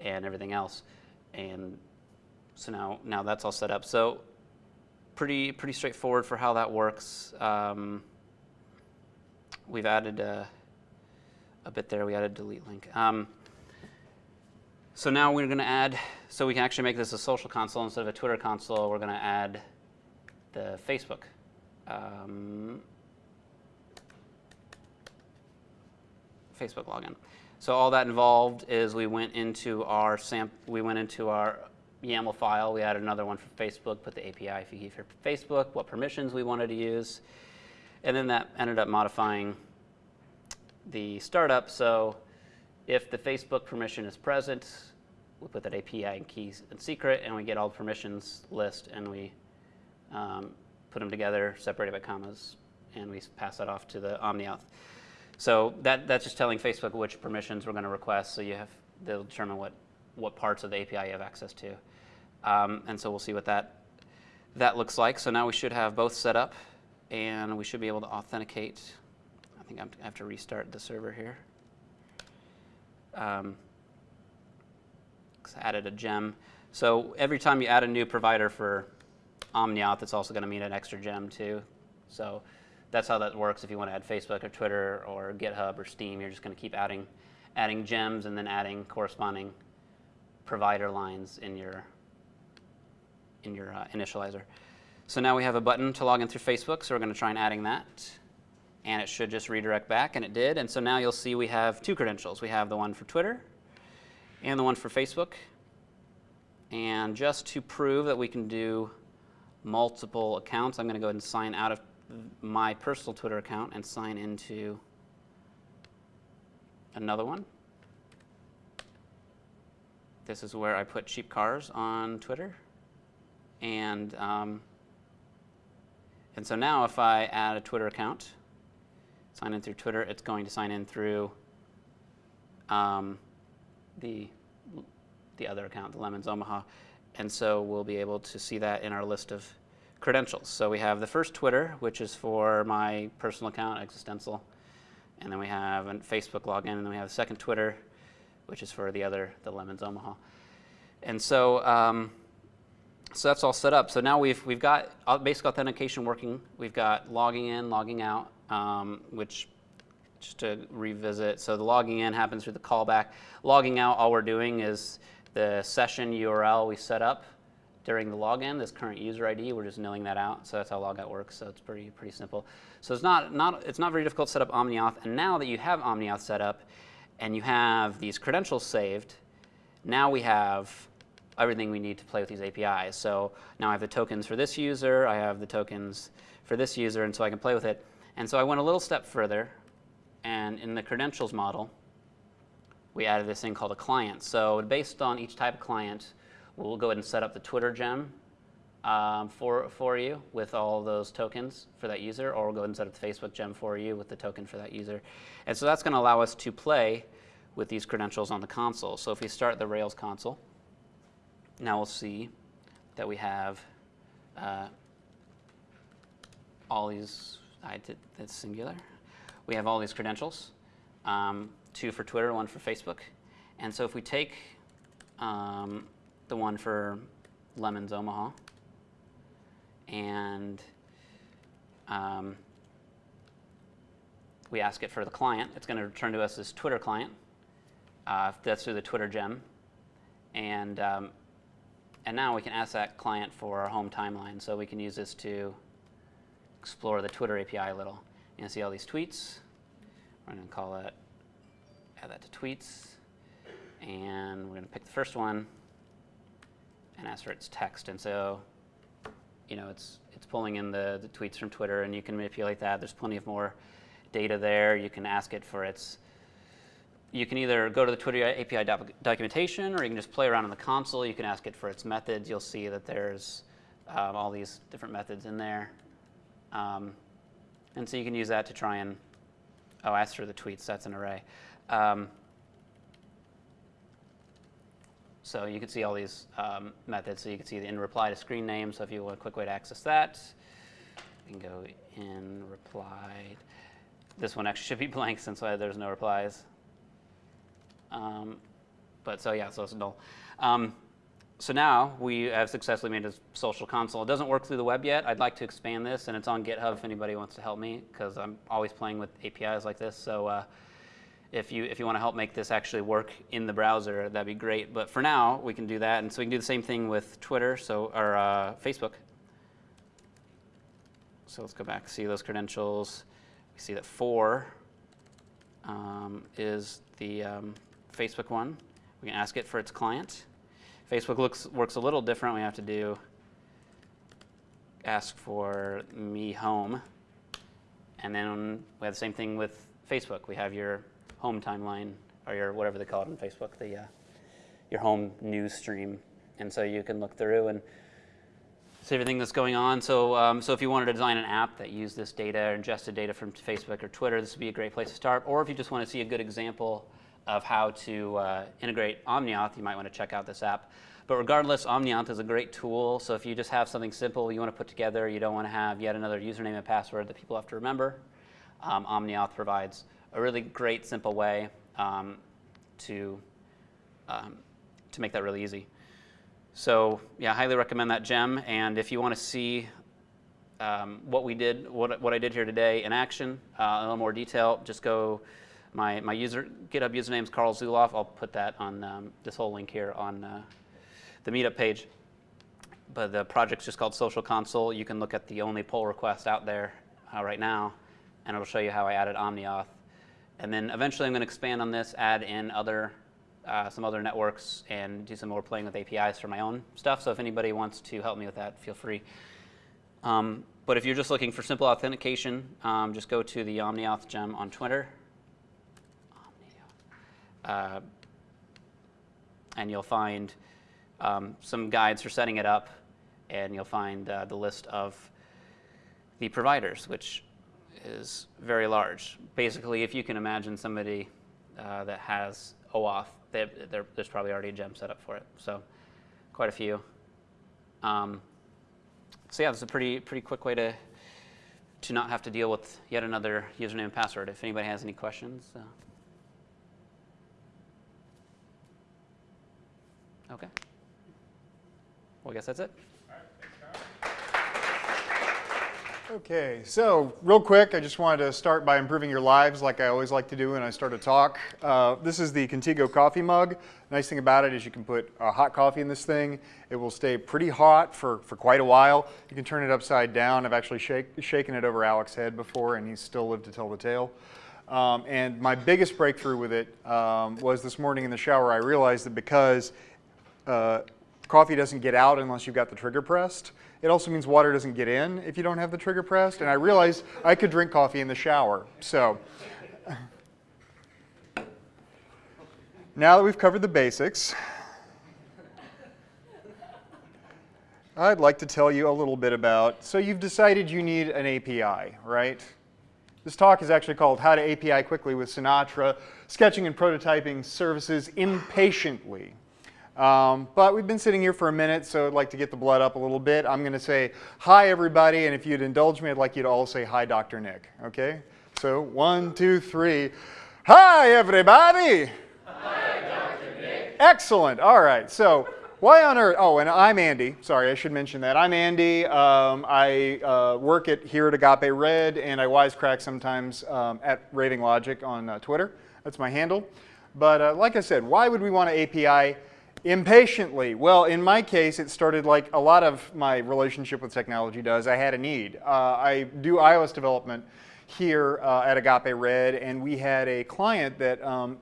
and everything else. And so now, now that's all set up. So pretty, pretty straightforward for how that works. Um, we've added a, a, bit there. We added delete link. Um, so now we're going to add, so we can actually make this a social console instead of a Twitter console. We're going to add the Facebook. Um, Facebook login. So all that involved is we went into our samp we went into our YAML file. We added another one for Facebook, put the API key for Facebook, what permissions we wanted to use. And then that ended up modifying the startup. So if the Facebook permission is present, we put that API and keys and secret, and we get all the permissions list, and we um, put them together, separated by commas, and we pass that off to the OmniAuth. So that, that's just telling Facebook which permissions we're going to request, so you have, they'll determine what, what parts of the API you have access to. Um, and so we'll see what that, that looks like. So now we should have both set up and we should be able to authenticate. I think I have to restart the server here. um, added a gem. So every time you add a new provider for Omniauth, it's also going to mean an extra gem too. So that's how that works. If you want to add Facebook or Twitter or GitHub or Steam, you're just going to keep adding, adding gems and then adding corresponding provider lines in your in your uh, initializer. So now we have a button to log in through Facebook. So we're going to try and adding that, and it should just redirect back, and it did. And so now you'll see we have two credentials. We have the one for Twitter and the one for Facebook. And just to prove that we can do multiple accounts, I'm going to go ahead and sign out of my personal Twitter account and sign into another one. This is where I put cheap cars on Twitter. And, um, and so now if I add a Twitter account, sign in through Twitter, it's going to sign in through um, the, the other account, the Lemons Omaha. And so we'll be able to see that in our list of credentials. So we have the first Twitter, which is for my personal account, Existential. And then we have a Facebook login, and then we have the second Twitter, which is for the other, the Lemons Omaha. And so, um, so that's all set up. So now we've, we've got basic authentication working. We've got logging in, logging out, um, which just to revisit. So the logging in happens through the callback. Logging out, all we're doing is the session URL we set up during the login, this current user ID, we're just nilling that out. So that's how logout works. So it's pretty pretty simple. So it's not not it's not very difficult to set up OmniAuth. And now that you have OmniAuth set up, and you have these credentials saved, now we have everything we need to play with these APIs. So now I have the tokens for this user, I have the tokens for this user, and so I can play with it. And so I went a little step further, and in the credentials model, we added this thing called a client. So based on each type of client, we'll go ahead and set up the Twitter gem um, for, for you with all those tokens for that user, or we'll go ahead and set up the Facebook gem for you with the token for that user. And so that's going to allow us to play with these credentials on the console. So if we start the Rails console, now we'll see that we have uh, all these, I did that's singular. We have all these credentials, um, two for Twitter, one for Facebook. And so if we take um, the one for Lemons Omaha and um, we ask it for the client, it's going to return to us this Twitter client. Uh, that's through the Twitter gem. And, um, and now we can ask that client for our home timeline. So we can use this to explore the Twitter API a little. Can see all these tweets. We're going to call it, add that to tweets. And we're going to pick the first one and ask for its text. And so, you know, it's, it's pulling in the, the tweets from Twitter, and you can manipulate that. There's plenty of more data there. You can ask it for its you can either go to the Twitter API doc documentation or you can just play around in the console. You can ask it for its methods. You'll see that there's um, all these different methods in there. Um, and so you can use that to try and, oh, ask for the tweets. That's an array. Um, so you can see all these um, methods. So you can see the in reply to screen name. So if you want a quick way to access that, you can go in reply. This one actually should be blank since there's no replies. Um, but so yeah, so it's null. Um, so now we have successfully made a social console. It doesn't work through the web yet. I'd like to expand this, and it's on GitHub if anybody wants to help me, because I'm always playing with APIs like this. So uh, if you if you want to help make this actually work in the browser, that'd be great. But for now, we can do that, and so we can do the same thing with Twitter, so or uh, Facebook. So let's go back, see those credentials. We see that four um, is the um, Facebook one. We can ask it for its client. Facebook looks, works a little different. We have to do ask for me home. And then we have the same thing with Facebook. We have your home timeline or your whatever they call it on Facebook, the uh, your home news stream. And so you can look through and see everything that's going on. So, um, so if you wanted to design an app that used this data or ingested data from Facebook or Twitter, this would be a great place to start. Or if you just want to see a good example of how to uh, integrate OmniAuth, you might want to check out this app. But regardless, OmniAuth is a great tool. So if you just have something simple you want to put together, you don't want to have yet another username and password that people have to remember, um, OmniAuth provides a really great, simple way um, to, um, to make that really easy. So yeah, I highly recommend that gem. And if you want to see um, what we did, what, what I did here today in action, uh, in a little more detail, just go, my, my user, GitHub username is Carl Zuloff. I'll put that on um, this whole link here on uh, the meetup page. But the project's just called Social Console. You can look at the only pull request out there uh, right now, and it'll show you how I added OmniAuth. And then eventually I'm going to expand on this, add in other, uh, some other networks, and do some more playing with APIs for my own stuff. So if anybody wants to help me with that, feel free. Um, but if you're just looking for simple authentication, um, just go to the OmniAuth gem on Twitter. Uh, and you'll find um, some guides for setting it up, and you'll find uh, the list of the providers, which is very large. Basically, if you can imagine somebody uh, that has OAuth, they, there's probably already a gem set up for it. So quite a few. Um, so yeah, it's a pretty pretty quick way to to not have to deal with yet another username and password. If anybody has any questions. Uh, okay. Well, I guess that's it. Okay, so real quick, I just wanted to start by improving your lives like I always like to do when I start a talk. Uh, this is the Contigo coffee mug. Nice thing about it is you can put uh, hot coffee in this thing. It will stay pretty hot for, for quite a while. You can turn it upside down. I've actually shake, shaken it over Alex's head before and he's still lived to tell the tale. Um, and my biggest breakthrough with it um, was this morning in the shower. I realized that because uh, coffee doesn't get out unless you've got the trigger pressed, it also means water doesn't get in if you don't have the trigger pressed. And I realized I could drink coffee in the shower. So now that we've covered the basics, I'd like to tell you a little bit about, so you've decided you need an API, right? This talk is actually called How to API Quickly with Sinatra, Sketching and Prototyping Services Impatiently. Um, but we've been sitting here for a minute, so I'd like to get the blood up a little bit. I'm going to say hi, everybody, and if you'd indulge me, I'd like you to all say hi, Dr. Nick. Okay? So one, two, three. Hi, everybody. Hi, Dr. Nick. Excellent. All right. So why on earth? Oh, and I'm Andy. Sorry, I should mention that. I'm Andy. Um, I uh, work at here at Agape Red, and I wisecrack sometimes um, at Raving Logic on uh, Twitter. That's my handle. But uh, like I said, why would we want to API? Impatiently. Well, in my case, it started like a lot of my relationship with technology does. I had a need. Uh, I do iOS development here uh, at Agape Red, and we had a client that um,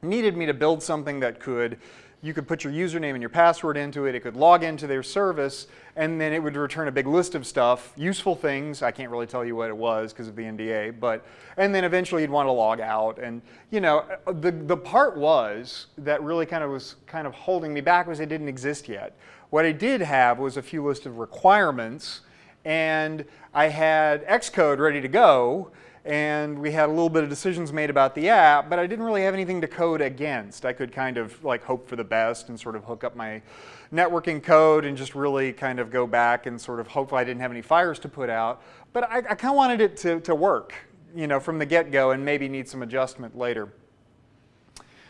needed me to build something that could you could put your username and your password into it, it could log into their service, and then it would return a big list of stuff, useful things, I can't really tell you what it was because of the NDA, but, and then eventually you'd want to log out. And, you know, the, the part was that really kind of was kind of holding me back was it didn't exist yet. What I did have was a few list of requirements, and I had Xcode ready to go, and we had a little bit of decisions made about the app, but I didn't really have anything to code against. I could kind of like hope for the best and sort of hook up my networking code and just really kind of go back and sort of hope I didn't have any fires to put out. But I, I kind of wanted it to, to work, you know, from the get-go and maybe need some adjustment later.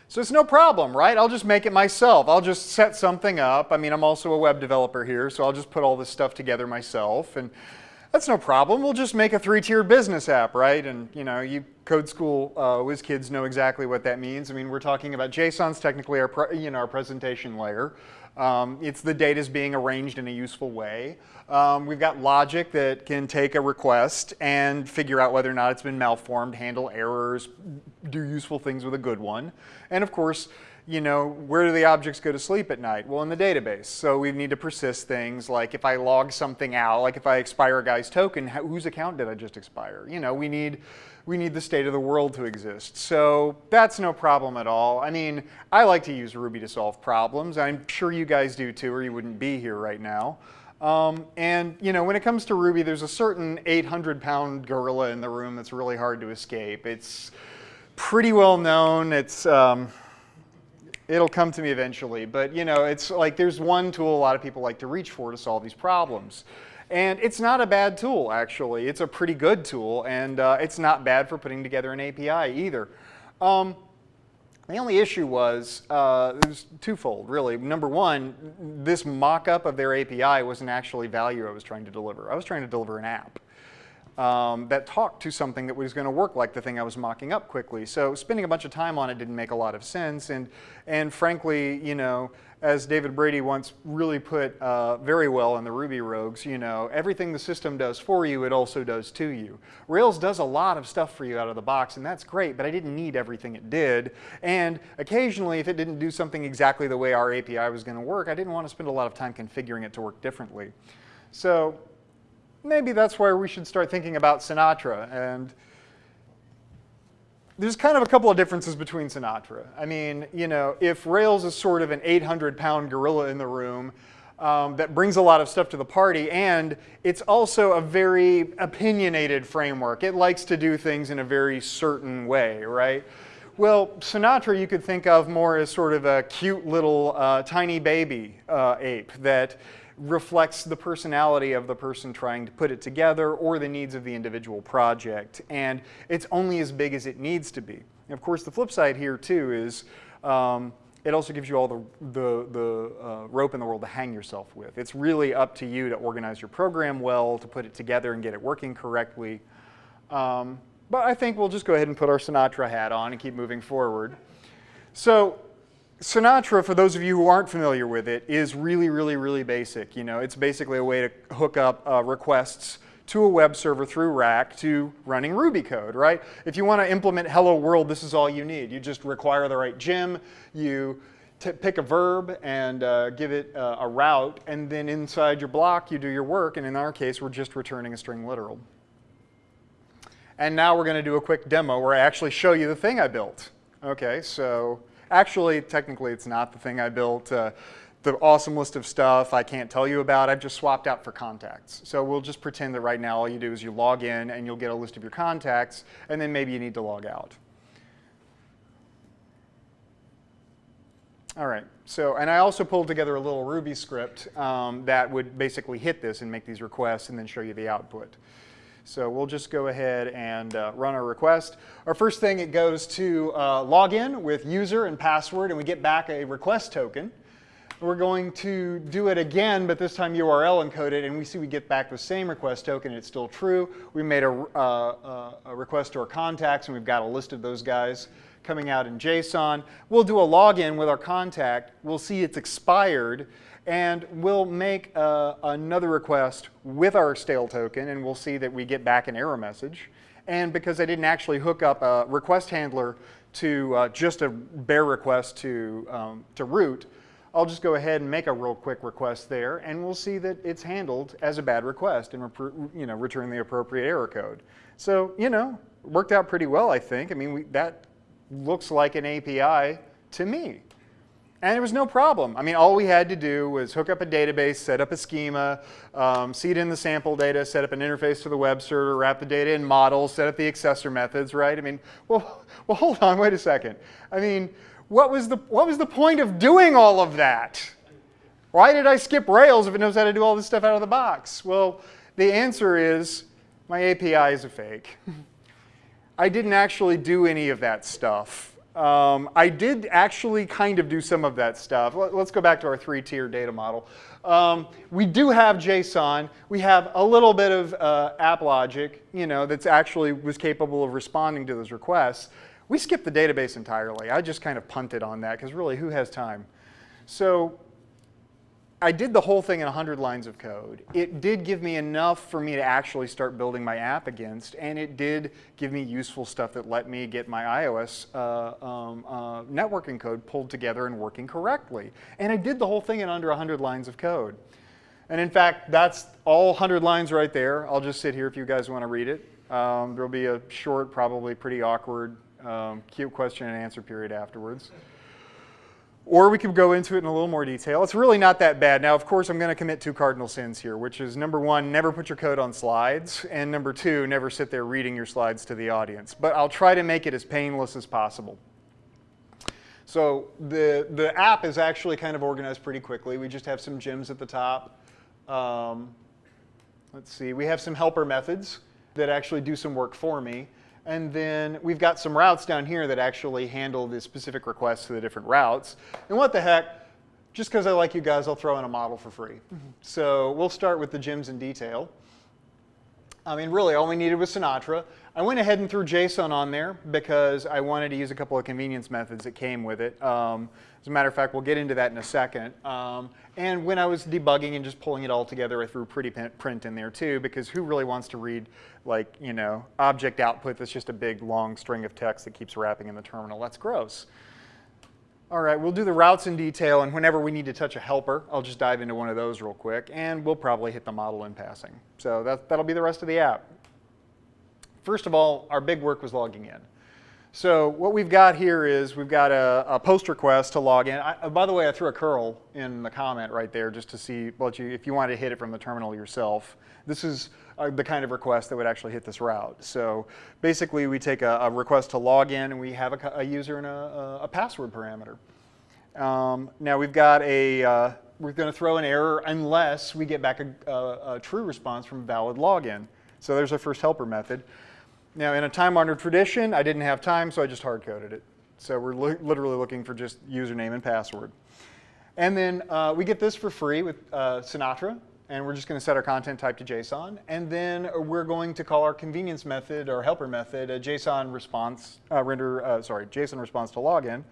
So it's no problem, right? I'll just make it myself. I'll just set something up. I mean, I'm also a web developer here, so I'll just put all this stuff together myself. And that's no problem. We'll just make a three-tiered business app, right? And you know, you code school uh, whiz kids know exactly what that means. I mean, we're talking about JSON's technically our, you know, our presentation layer. Um, it's the data's being arranged in a useful way. Um, we've got logic that can take a request and figure out whether or not it's been malformed, handle errors, do useful things with a good one. And of course, you know, where do the objects go to sleep at night? Well, in the database. So we need to persist things like if I log something out, like if I expire a guy's token, whose account did I just expire? You know, we need, we need the state of the world to exist. So that's no problem at all. I mean, I like to use Ruby to solve problems. I'm sure you guys do too, or you wouldn't be here right now. Um, and you know, when it comes to Ruby, there's a certain 800 pound gorilla in the room that's really hard to escape. It's pretty well known. It's, um, It'll come to me eventually, but you know, it's like there's one tool a lot of people like to reach for to solve these problems. And it's not a bad tool, actually. It's a pretty good tool, and uh, it's not bad for putting together an API either. Um, The only issue was, uh, it was twofold, really. Number one, this mock-up of their API wasn't actually value I was trying to deliver. I was trying to deliver an app um, that talked to something that was going to work like the thing I was mocking up quickly. So spending a bunch of time on it didn't make a lot of sense. And, and frankly, you know, as David Brady once really put uh, very well in the Ruby Rogues, you know, everything the system does for you, it also does to you. Rails does a lot of stuff for you out of the box, and that's great, but I didn't need everything it did. And occasionally, if it didn't do something exactly the way our API was going to work, I didn't want to spend a lot of time configuring it to work differently. So maybe that's where we should start thinking about Sinatra. And there's kind of a couple of differences between Sinatra. I mean, you know, if Rails is sort of an 800-pound gorilla in the room um, that brings a lot of stuff to the party, and it's also a very opinionated framework. It likes to do things in a very certain way, right? Well, Sinatra you could think of more as sort of a cute little uh, tiny baby uh, ape that reflects the personality of the person trying to put it together or the needs of the individual project. And it's only as big as it needs to be. And of course, the flip side here too is um, it also gives you all the, the, the uh, rope in the world to hang yourself with. It's really up to you to organize your program well, to put it together and get it working correctly. Um, but I think we'll just go ahead and put our Sinatra hat on and keep moving forward. So Sinatra, for those of you who aren't familiar with it, is really, really, really basic. You know, it's basically a way to hook up uh, requests to a web server through Rack to running Ruby code, right? If you want to implement hello world, this is all you need. You just require the right gem, you pick a verb and uh, give it uh, a route, and then inside your block you do your work, and in our case we're just returning a string literal. And now we're going to do a quick demo where I actually show you the thing I built. Okay, so Actually, technically, it's not the thing I built. Uh, the awesome list of stuff I can't tell you about, I've just swapped out for contacts. So we'll just pretend that right now all you do is you log in and you'll get a list of your contacts, and then maybe you need to log out. All right, so, and I also pulled together a little Ruby script um, that would basically hit this and make these requests and then show you the output. So we'll just go ahead and uh, run our request. Our first thing, it goes to uh, login with user and password, and we get back a request token. We're going to do it again, but this time URL encoded, and we see we get back the same request token. It's still true. We made a, uh, uh, a request to our contacts, and we've got a list of those guys coming out in JSON. We'll do a login with our contact. We'll see it's expired, and we'll make uh, another request with our stale token, and we'll see that we get back an error message. And because I didn't actually hook up a request handler to uh, just a bare request to, um, to root, I'll just go ahead and make a real quick request there, and we'll see that it's handled as a bad request and you know, return the appropriate error code. So, you know, worked out pretty well, I think. I mean, we, that looks like an API to me. And there was no problem. I mean, all we had to do was hook up a database, set up a schema, um, seed in the sample data, set up an interface to the web server, wrap the data in models, set up the accessor methods, right? I mean, well, well, hold on, wait a second. I mean, what was the, what was the point of doing all of that? Why did I skip Rails if it knows how to do all this stuff out of the box? Well, the answer is my API is a fake. I didn't actually do any of that stuff. Um, I did actually kind of do some of that stuff. Let, us go back to our three-tier data model. Um, we do have JSON. We have a little bit of uh, app logic, you know, that's actually was capable of responding to those requests. We skipped the database entirely. I just kind of punted on that because really, who has time? So I did the whole thing in 100 lines of code. It did give me enough for me to actually start building my app against, and it did give me useful stuff that let me get my iOS uh, um, uh, networking code pulled together and working correctly. And I did the whole thing in under 100 lines of code. And in fact, that's all 100 lines right there. I'll just sit here if you guys want to read it. Um, there'll be a short, probably pretty awkward, um, cute question and answer period afterwards. Or we could go into it in a little more detail. It's really not that bad. Now, of course, I'm going to commit two cardinal sins here, which is number one, never put your code on slides, and number two, never sit there reading your slides to the audience. But I'll try to make it as painless as possible. So the, the app is actually kind of organized pretty quickly. We just have some gems at the top. Um, let's see, we have some helper methods that actually do some work for me. And then we've got some routes down here that actually handle the specific requests to the different routes. And what the heck, just because I like you guys, I'll throw in a model for free. So we'll start with the gems in detail. I mean, really, all we needed was Sinatra. I went ahead and threw JSON on there because I wanted to use a couple of convenience methods that came with it. Um, as a matter of fact, we'll get into that in a second. Um, and when I was debugging and just pulling it all together, I threw pretty print in there too, because who really wants to read like, you know, object output that's just a big long string of text that keeps wrapping in the terminal? That's gross. All right, we'll do the routes in detail, and whenever we need to touch a helper, I'll just dive into one of those real quick, and we'll probably hit the model in passing. So that, that'll be the rest of the app. First of all, our big work was logging in. So what we've got here is we've got a, a post request to log in. I, by the way, I threw a curl in the comment right there just to see let you, if you wanted to hit it from the terminal yourself. This is uh, the kind of request that would actually hit this route. So basically, we take a, a request to log in, and we have a, a user and a, a password parameter. Um, now we've got a, uh, we're going to throw an error unless we get back a, a, a true response from valid login. So there's our first helper method. Now in a time-honored tradition, I didn't have time, so I just hard-coded it. So we're li literally looking for just username and password. And then uh, we get this for free with uh, Sinatra, and we're just going to set our content type to JSON. And then we're going to call our convenience method or helper method a JSON response, uh, render, uh, sorry, JSON response to login,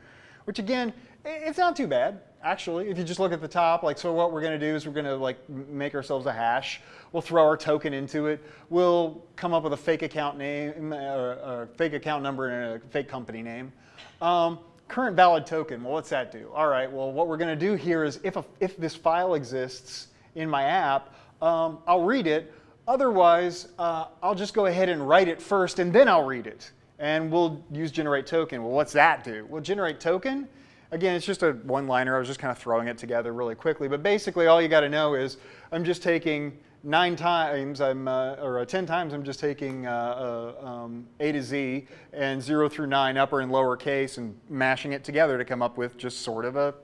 which again, it's not too bad, actually. If you just look at the top, like, so what we're going to do is we're going to like make ourselves a hash. We'll throw our token into it. We'll come up with a fake account name, a fake account number, and a fake company name. Um, current valid token, well, what's that do? All right, well, what we're going to do here is if, a, if this file exists in my app, um, I'll read it. Otherwise, uh, I'll just go ahead and write it first, and then I'll read it. And we'll use generate token. Well, what's that do? Well, generate token, again, it's just a one-liner. I was just kind of throwing it together really quickly. But basically, all you got to know is I'm just taking nine times, I'm, uh, or uh, 10 times, I'm just taking uh, uh, um, A to Z and 0 through 9 upper and lower case and mashing it together to come up with just sort of a,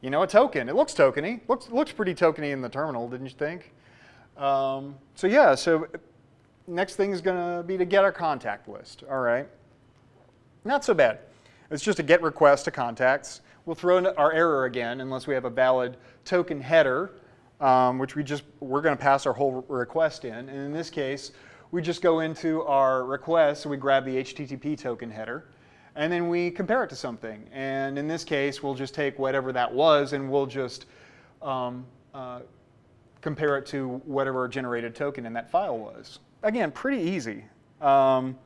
you know, a token. It looks tokeny. Looks, looks pretty tokeny in the terminal, didn't you think? Um, so yeah, so next thing is going to be to get our contact list. All right. Not so bad. It's just a get request to contacts. We'll throw in our error again unless we have a valid token header, um, which we just, we're going to pass our whole request in. And in this case, we just go into our request, we grab the HTTP token header, and then we compare it to something. And in this case, we'll just take whatever that was and we'll just um, uh, compare it to whatever generated token in that file was. Again, pretty easy. Um,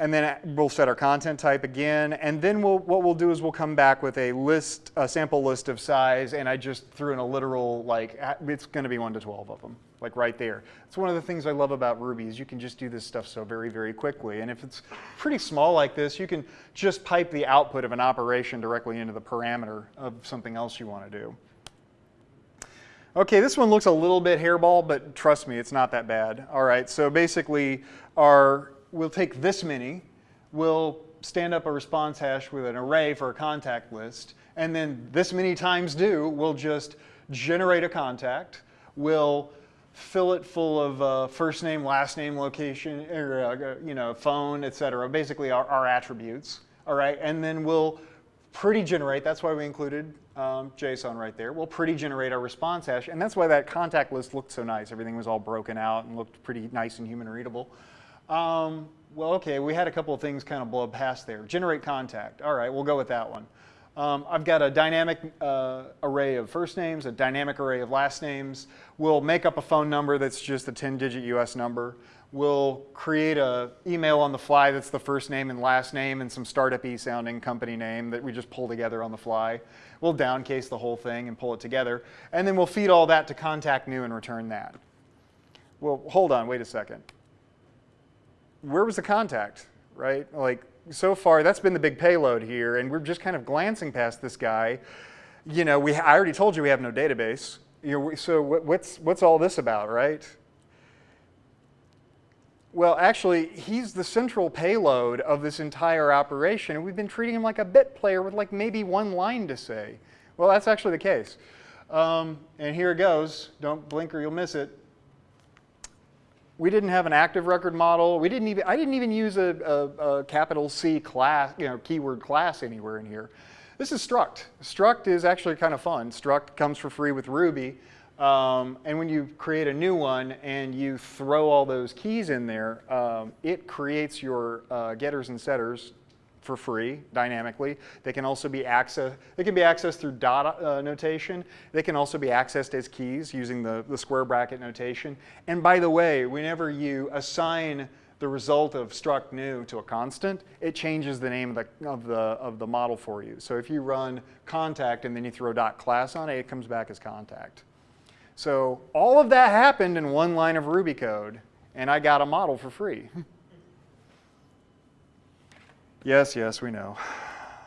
and then we'll set our content type again. And then we'll, what we'll do is we'll come back with a list, a sample list of size, and I just threw in a literal, like, it's going to be 1 to 12 of them, like right there. It's one of the things I love about Ruby is you can just do this stuff so very, very quickly. And if it's pretty small like this, you can just pipe the output of an operation directly into the parameter of something else you want to do. Okay, this one looks a little bit hairball, but trust me, it's not that bad. All right, so basically our we'll take this many, we'll stand up a response hash with an array for a contact list, and then this many times do, we'll just generate a contact, we'll fill it full of uh, first name, last name, location, or, uh, you know, phone, et cetera, basically our, our attributes, all right? And then we'll pretty generate, that's why we included um, JSON right there. We'll pretty generate our response hash, and that's why that contact list looked so nice. Everything was all broken out and looked pretty nice and human readable. Um, well, okay, we had a couple of things kind of blow past there. Generate contact. All right, we'll go with that one. Um, I've got a dynamic uh, array of first names, a dynamic array of last names. We'll make up a phone number that's just a 10-digit US number. We'll create a email on the fly that's the first name and last name and some startup-y sounding company name that we just pull together on the fly. We'll downcase the whole thing and pull it together. And then we'll feed all that to contact new and return that. Well, hold on, wait a second where was the contact, right? Like so far, that's been the big payload here, and we're just kind of glancing past this guy. You know, we, I already told you we have no database. You know, so what's, what's all this about, right? Well, actually, he's the central payload of this entire operation, and we've been treating him like a bit player with like maybe one line to say. Well, that's actually the case. Um, and here it goes. Don't blink or you'll miss it We didn't have an active record model. We didn't even, I didn't even use a, a, a capital C class, you know, keyword class anywhere in here. This is struct. Struct is actually kind of fun. Struct comes for free with Ruby. Um, and when you create a new one and you throw all those keys in there, um, it creates your uh, getters and setters for free dynamically. They can also be accessed, they can be accessed through dot uh, notation. They can also be accessed as keys using the, the square bracket notation. And by the way, whenever you assign the result of struct new to a constant, it changes the name of the, of the, of the model for you. So if you run contact and then you throw dot class on it, it comes back as contact. So all of that happened in one line of Ruby code, and I got a model for free. yes, yes, we know.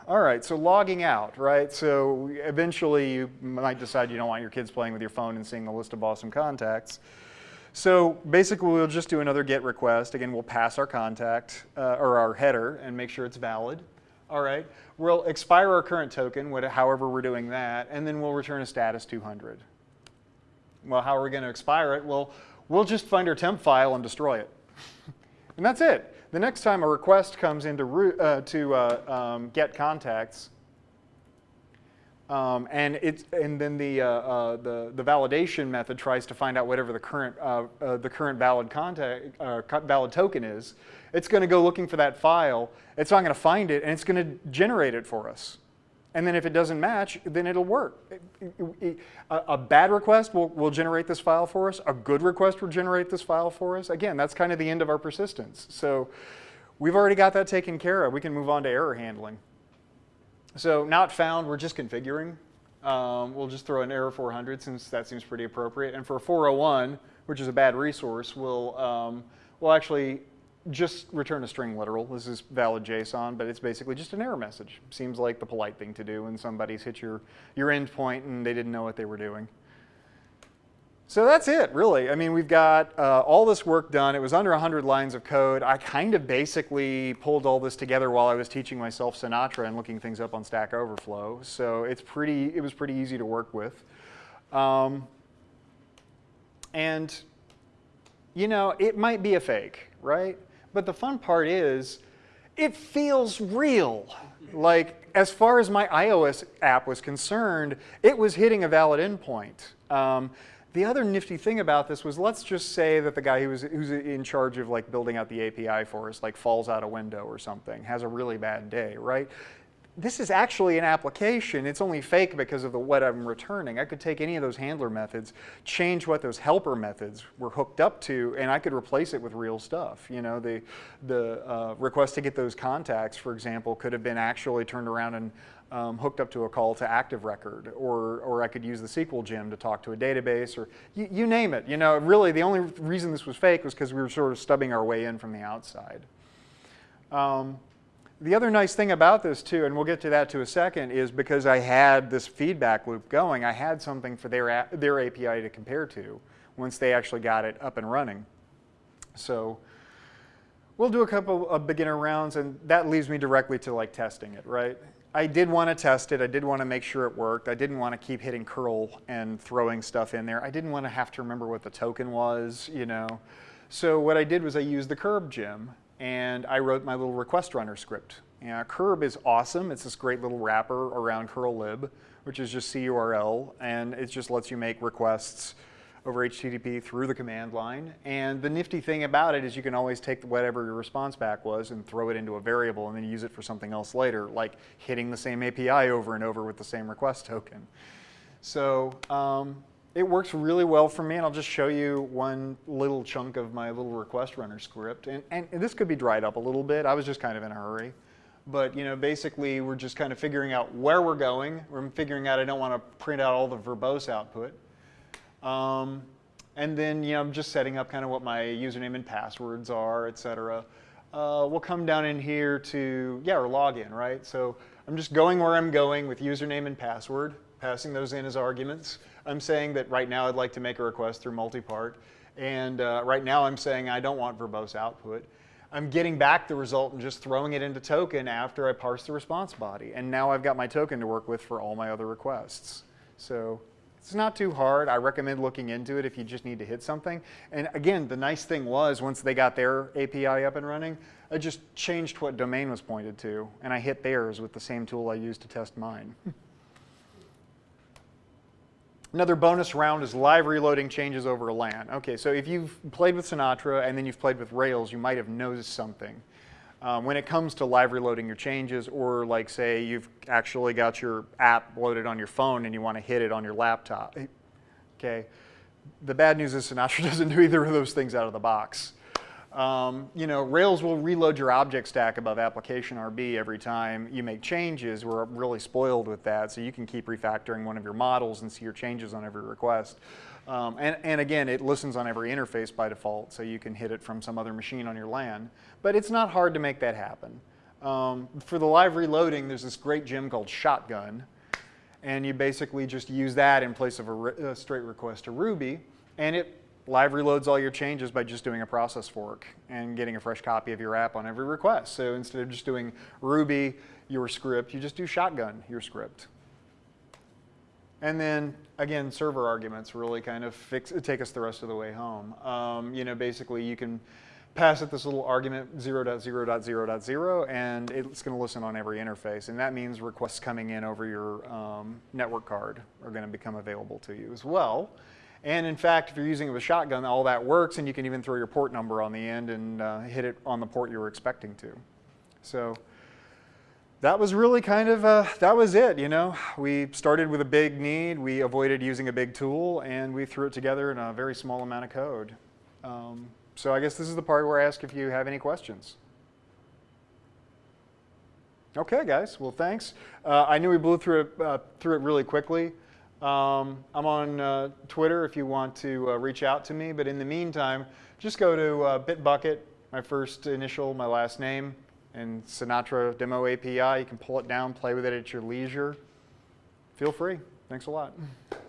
All right, so logging out, right? So eventually you might decide you don't want your kids playing with your phone and seeing the list of awesome contacts. So basically we'll just do another GET request. Again, we'll pass our contact uh, or our header and make sure it's valid. All right, we'll expire our current token, however we're doing that, and then we'll return a status 200. Well, how are we going to expire it? Well, we'll just find our temp file and destroy it. and that's it. The next time a request comes into uh, to uh, um, get contacts, um, and it's and then the, uh, uh, the the validation method tries to find out whatever the current uh, uh, the current valid contact valid token is. It's going to go looking for that file. It's not going to find it, and it's going to generate it for us. And then if it doesn't match, then it'll work. A, bad request will, will generate this file for us. A good request will generate this file for us. Again, that's kind of the end of our persistence. So we've already got that taken care of. We can move on to error handling. So not found, we're just configuring. Um, we'll just throw an error 400 since that seems pretty appropriate. And for 401, which is a bad resource, we'll, um, we'll actually just return a string literal. This is valid JSON, but it's basically just an error message. Seems like the polite thing to do when somebody's hit your, your endpoint and they didn't know what they were doing. So that's it, really. I mean, we've got uh, all this work done. It was under 100 lines of code. I kind of basically pulled all this together while I was teaching myself Sinatra and looking things up on Stack Overflow. So it's pretty, it was pretty easy to work with. Um, and, you know, it might be a fake, right? But the fun part is, it feels real. Like, as far as my iOS app was concerned, it was hitting a valid endpoint. Um, the other nifty thing about this was, let's just say that the guy who was, who's in charge of like building out the API for us, like falls out a window or something, has a really bad day, right? This is actually an application. It's only fake because of the what I'm returning. I could take any of those handler methods, change what those helper methods were hooked up to, and I could replace it with real stuff. You know, the, the uh, request to get those contacts, for example, could have been actually turned around and um, hooked up to a call to active record, or, or I could use the Sequel gem to talk to a database, or you, you name it. You know, really the only reason this was fake was because we were sort of stubbing our way in from the outside. Um, the other nice thing about this too, and we'll get to that to a second, is because I had this feedback loop going, I had something for their, their API to compare to once they actually got it up and running. So we'll do a couple of beginner rounds and that leads me directly to like testing it, right? I did want to test it. I did want to make sure it worked. I didn't want to keep hitting curl and throwing stuff in there. I didn't want to have to remember what the token was, you know. So what I did was I used the curb gem and I wrote my little request runner script. Curb is awesome. It's this great little wrapper around curl lib, which is just CURL, and it just lets you make requests over HTTP through the command line. And the nifty thing about it is you can always take whatever your response back was and throw it into a variable and then use it for something else later, like hitting the same API over and over with the same request token. So um, it works really well for me, and I'll just show you one little chunk of my little request runner script. And, and, and, this could be dried up a little bit. I was just kind of in a hurry. But you know, basically, we're just kind of figuring out where we're going. We're figuring out I don't want to print out all the verbose output. Um, and then you know, I'm just setting up kind of what my username and passwords are, et cetera. Uh, we'll come down in here to, yeah, or login, right? So I'm just going where I'm going with username and password, passing those in as arguments. I'm saying that right now I'd like to make a request through multipart. And uh, right now I'm saying I don't want verbose output. I'm getting back the result and just throwing it into token after I parse the response body. And now I've got my token to work with for all my other requests. So It's not too hard. I recommend looking into it if you just need to hit something. And again, the nice thing was once they got their API up and running, I just changed what domain was pointed to, and I hit theirs with the same tool I used to test mine. Another bonus round is live reloading changes over a LAN. Okay, so if you've played with Sinatra and then you've played with Rails, you might have noticed something. Um, when it comes to live reloading your changes, or like say you've actually got your app loaded on your phone and you want to hit it on your laptop. Okay, the bad news is Sinatra doesn't do either of those things out of the box. Um, you know, Rails will reload your object stack above application RB every time you make changes. We're really spoiled with that, so you can keep refactoring one of your models and see your changes on every request. Um, and, and again, it listens on every interface by default, so you can hit it from some other machine on your LAN. But it's not hard to make that happen. Um, for the live reloading, there's this great gem called Shotgun, and you basically just use that in place of a, a straight request to Ruby, and it live reloads all your changes by just doing a process fork and getting a fresh copy of your app on every request. So instead of just doing Ruby, your script, you just do Shotgun, your script. And then, again, server arguments really kind of fix, take us the rest of the way home. Um, you know, basically you can pass it this little argument 0.0.0.0 and it's going to listen on every interface. And that means requests coming in over your um, network card are going to become available to you as well. And in fact, if you're using it with a shotgun, all that works and you can even throw your port number on the end and uh, hit it on the port you were expecting to. So that was really kind of, uh, that was it, you know. We started with a big need, we avoided using a big tool, and we threw it together in a very small amount of code. Um, so I guess this is the part where I ask if you have any questions. Okay, guys. Well, thanks. Uh, I knew we blew through it, uh, through it really quickly. Um, I'm on uh, Twitter if you want to uh, reach out to me. But in the meantime, just go to uh, Bitbucket, my first initial, my last name, and Sinatra Demo API. You can pull it down, play with it at your leisure. Feel free. Thanks a lot.